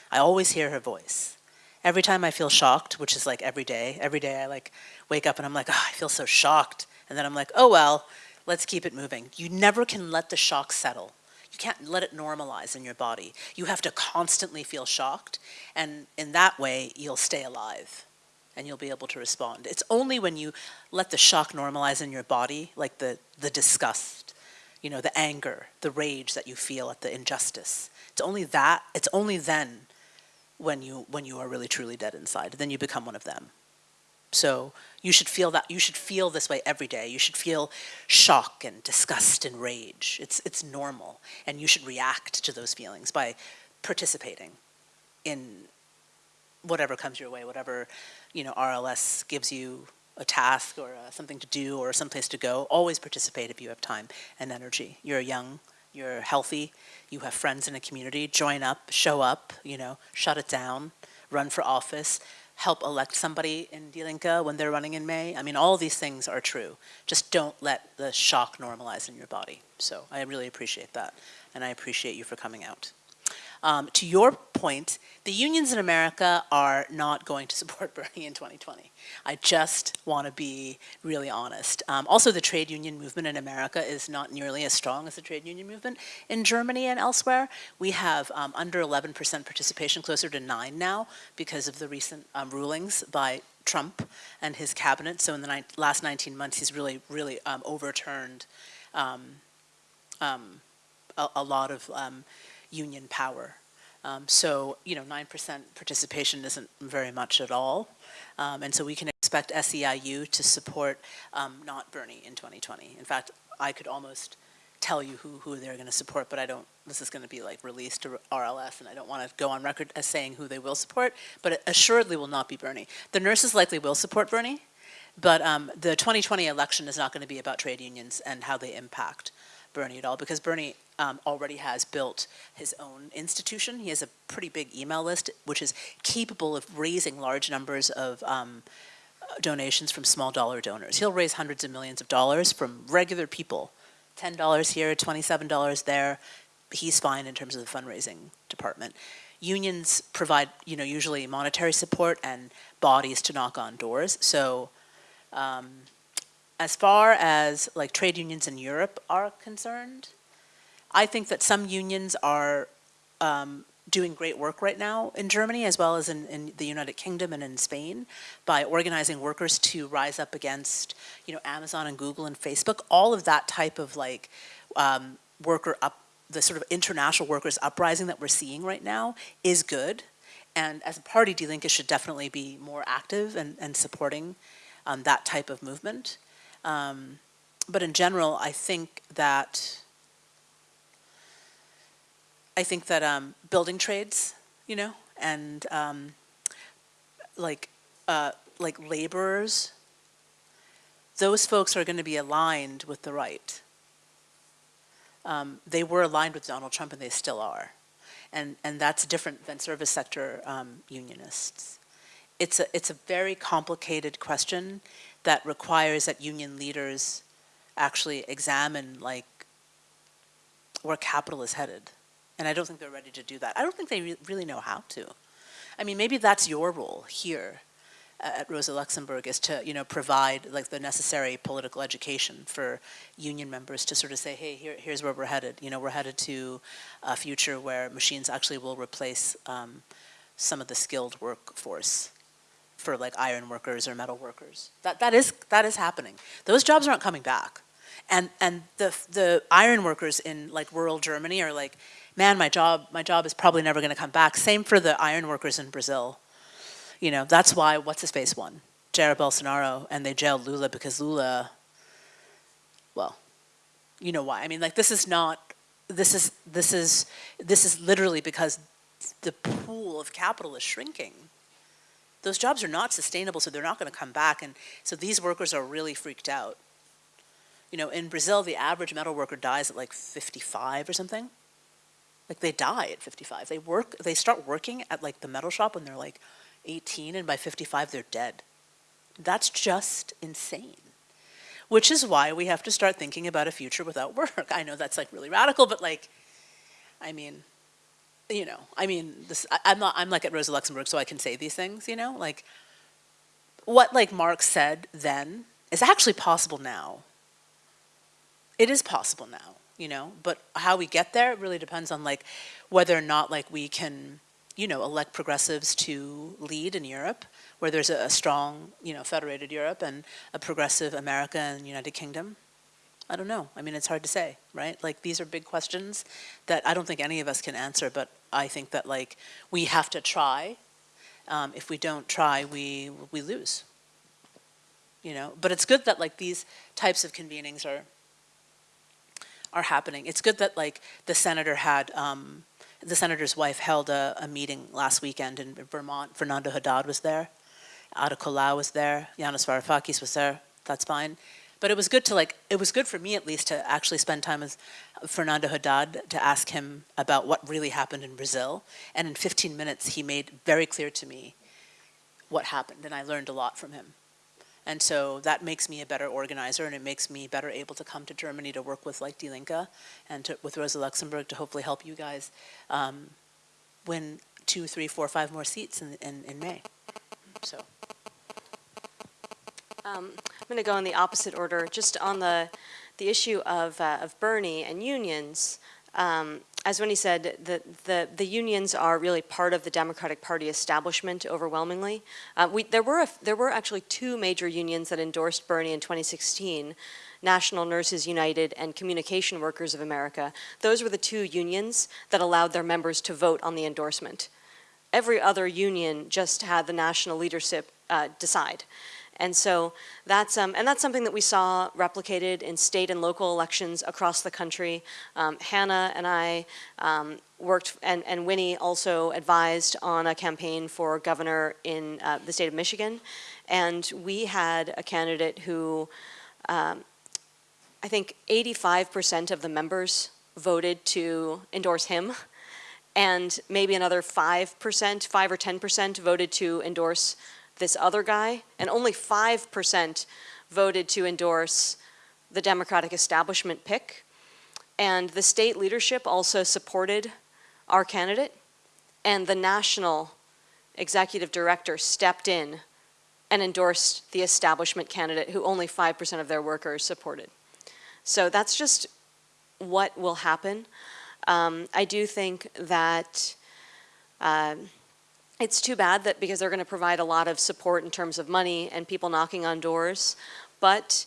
I always hear her voice. Every time I feel shocked, which is like every day, every day I like wake up and I'm like, oh, I feel so shocked. And then I'm like, oh well, let's keep it moving. You never can let the shock settle. You can't let it normalize in your body. You have to constantly feel shocked, and in that way, you'll stay alive and you'll be able to respond. It's only when you let the shock normalize in your body, like the, the disgust, you know, the anger, the rage that you feel at the injustice. It's only that, it's only then when you, when you are really truly dead inside, then you become one of them. So you should feel that, you should feel this way every day. You should feel shock and disgust and rage. It's, it's normal. And you should react to those feelings by participating in whatever comes your way, whatever you know RLS gives you a task or uh, something to do or someplace to go, always participate if you have time and energy. You're young, you're healthy, you have friends in a community, join up, show up, you know, shut it down, run for office, help elect somebody in Die Linke when they're running in May. I mean, all these things are true. Just don't let the shock normalize in your body. So I really appreciate that, and I appreciate you for coming out. Um, to your point, the unions in America are not going to support Bernie in 2020. I just want to be really honest. Um, also, the trade union movement in America is not nearly as strong as the trade union movement in Germany and elsewhere. We have um, under 11% participation, closer to 9 now, because of the recent um, rulings by Trump and his cabinet. So in the ni last 19 months, he's really, really um, overturned um, um, a, a, lot of union power. Um, so, you know, 9% participation isn't very much at all. Um, and so we can expect SEIU to support um, not Bernie in 2020. In fact, I could almost tell you who, who they're going to support, but I don't, this is going to be like released to RLS and I don't want to go on record as saying who they will support, but it assuredly will not be Bernie. The nurses likely will support Bernie, but um, the 2020 election is not going to be about trade unions and how they impact Bernie at all because Bernie um, already has built his own institution. He has a pretty big email list, which is capable of raising large numbers of um, donations from small dollar donors. He'll raise hundreds of millions of dollars from regular people. $10 here, $27 there. He's fine in terms of the fundraising department. Unions provide, you know, usually monetary support and bodies to knock on doors. So um, as far as like trade unions in Europe are concerned, I think that some unions are um, doing great work right now in Germany as well as in, in, the United Kingdom and in Spain by organizing workers to rise up against, you know, Amazon and Google and Facebook. All of that type of like um, worker up, the sort of international workers uprising that we're seeing right now is good. And as a party, Die Linke should definitely be more active and, and supporting um, that type of movement. Um, but in general, I think that I think that um, building trades, you know, and um, like uh, like laborers, those folks are going to be aligned with the right. Um, they were aligned with Donald Trump, and they still are, and and that's different than service sector um, unionists. It's a it's a very complicated question that requires that union leaders actually examine like where capital is headed. And I don't think they're ready to do that. I don't think they re really know how to. I mean, maybe that's your role here at Rosa Luxemburg is to, you know, provide like the necessary political education for union members to sort of say, hey, here, here's where we're headed. You know, we're headed to a future where machines actually will replace um, some of the skilled workforce for like iron workers or metal workers. That, that, is, that is happening. Those jobs aren't coming back. And, and the, the iron workers in like rural Germany are like, man, my job, my job is probably never going to come back. Same for the iron workers in Brazil. You know, that's why, what's his face won? Jair Bolsonaro, and they jailed Lula because Lula, well, you know why. I mean, like, this is not, this is, this is, this is literally because the pool of capital is shrinking. Those jobs are not sustainable, so they're not going to come back. And so these workers are really freaked out. You know, in Brazil, the average metal worker dies at like 55 or something. Like they die at 55. They work, they start working at like the metal shop when they're like 18 and by 55 they're dead. That's just insane. Which is why we have to start thinking about a future without work. I know that's like really radical, but like, I mean, you know, I mean, this, I, I'm not, I'm like at Rosa Luxemburg, so I can say these things, you know, like what like Marx said then is actually possible now. It is possible now you know, but how we get there really depends on like whether or not like we can, you know, elect progressives to lead in Europe, where there's a, a strong, you know, federated Europe and a progressive America and United Kingdom. I don't know. I mean, it's hard to say, right? Like these are big questions that I don't think any of us can answer, but I think that like we have to try. Um, if we don't try, we we lose. You know, but it's good that like these types of convenings are are happening. It's good that like the senator had, um, the senator's wife held a, a, meeting last weekend in Vermont. Fernando Haddad was there. Ada Colau was there. Yanis Varoufakis was there. That's fine. But it was good to like, it was good for me at least to actually spend time with Fernando Haddad to ask him about what really happened in Brazil. And in 15 minutes, he made very clear to me what happened. And I learned a lot from him. And so that makes me a better organizer and it makes me better able to come to Germany to work with like Die Linke and to, with Rosa Luxemburg to hopefully help you guys um, win two, three, four, five more seats in, in, in May. So. Um, I'm going to go in the opposite order, just on the, the issue of, uh, of Bernie and unions. Um, as Winnie said, the, the, the, unions are really part of the Democratic Party establishment overwhelmingly. Uh, we, there, were a, there were actually two major unions that endorsed Bernie in 2016, National Nurses United and Communication Workers of America. Those were the two unions that allowed their members to vote on the endorsement. Every other union just had the national leadership uh, decide. And so that's, um, and that's something that we saw replicated in state and local elections across the country. Um, Hannah and I um, worked, and, and Winnie also advised on a campaign for governor in uh, the state of Michigan. And we had a candidate who um, I think 85% of the members voted to endorse him, and maybe another 5%, 5 or 10% voted to endorse this other guy, and only 5% voted to endorse the Democratic establishment pick. And the state leadership also supported our candidate, and the national executive director stepped in and endorsed the establishment candidate who only 5% of their workers supported. So that's just what will happen. Um, I do think that um, it's too bad that because they're going to provide a lot of support in terms of money and people knocking on doors, but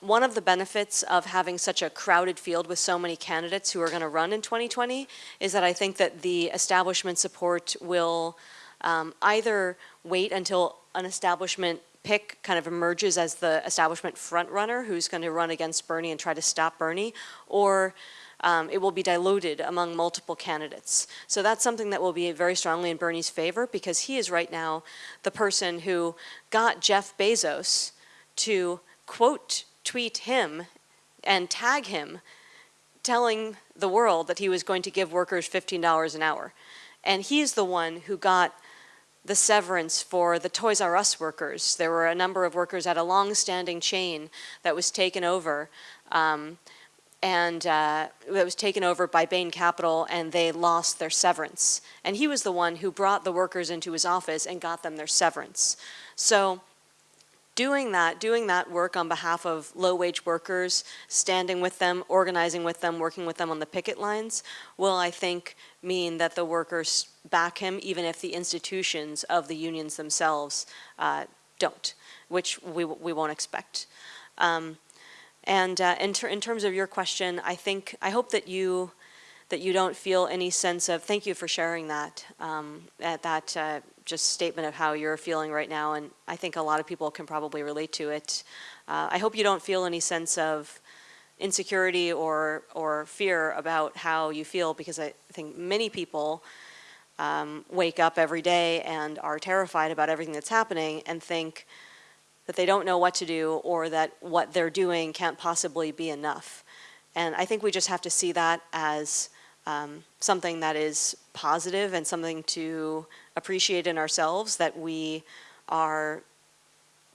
one of the benefits of having such a crowded field with so many candidates who are going to run in 2020 is that I think that the establishment support will um, either wait until an establishment pick kind of emerges as the establishment front runner who's going to run against Bernie and try to stop Bernie, or um, it will be diluted among multiple candidates. So that's something that will be very strongly in Bernie's favor because he is right now the person who got Jeff Bezos to quote tweet him and tag him telling the world that he was going to give workers $15 an hour. And he's the one who got the severance for the Toys R Us workers. There were a number of workers at a long-standing chain that was taken over, um, and uh, that was taken over by Bain Capital, and they lost their severance. And he was the one who brought the workers into his office and got them their severance. So doing that, doing that work on behalf of low-wage workers, standing with them, organizing with them, working with them on the picket lines, will, I think, mean that the workers back him, even if the institutions of the unions themselves uh, don't, which we, we won't expect. Um, and uh, in, ter in terms of your question, I think, I hope that you, that you don't feel any sense of, thank you for sharing that, um, at that uh, just statement of how you're feeling right now, and I think a lot of people can probably relate to it. Uh, I hope you don't feel any sense of insecurity or, or fear about how you feel, because I think many people um, wake up every day and are terrified about everything that's happening and think that they don't know what to do or that what they're doing can't possibly be enough. And I think we just have to see that as um, something that is positive and something to appreciate in ourselves, that we are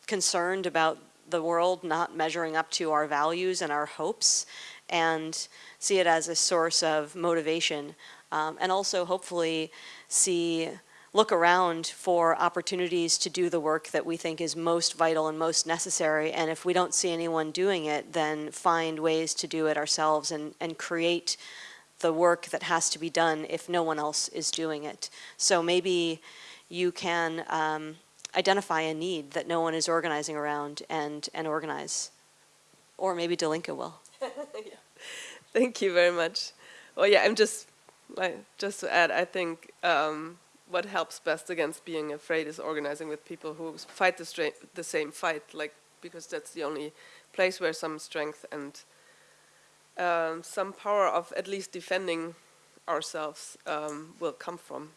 concerned about the world not measuring up to our values and our hopes and see it as a source of motivation um, and also hopefully see look around for opportunities to do the work that we think is most vital and most necessary and if we don't see anyone doing it then find ways to do it ourselves and, and create the work that has to be done if no one else is doing it. So maybe you can um, identify a need that no one is organizing around and, and organize. Or maybe Die Linke will. yeah. Thank you very much. Well, yeah, I'm just I, just to add, I think um, what helps best against being afraid is organizing with people who fight the, the same fight, like because that's the only place where some strength and um, some power of at least defending ourselves um, will come from.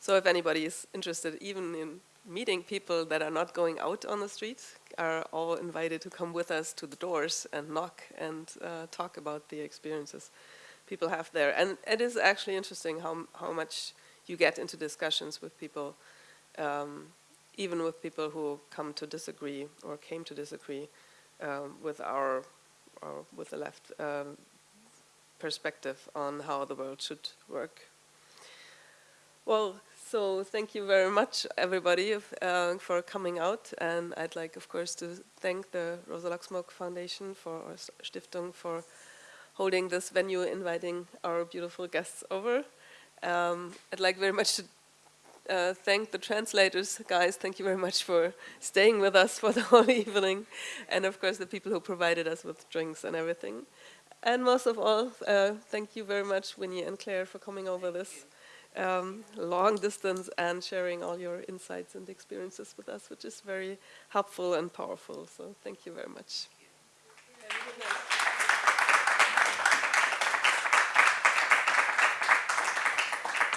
So if anybody is interested, even in meeting people that are not going out on the streets, are all invited to come with us to the doors and knock and uh, talk about the experiences people have there. And it is actually interesting how, how much you get into discussions with people, um, even with people who come to disagree or came to disagree um, with our, or with the left um, perspective on how the world should work. Well, so thank you very much, everybody, uh, for coming out. And I'd like, of course, to thank the Rosa Luxemburg Foundation for, or Stiftung for holding this venue, inviting our beautiful guests over. Um, I'd like very much to uh, thank the translators, guys. Thank you very much for staying with us for the whole evening. And of course, the people who provided us with drinks and everything. And most of all, uh, thank you very much, Winnie and Claire, for coming over this um, long distance and sharing all your insights and experiences with us, which is very helpful and powerful. So thank you very much.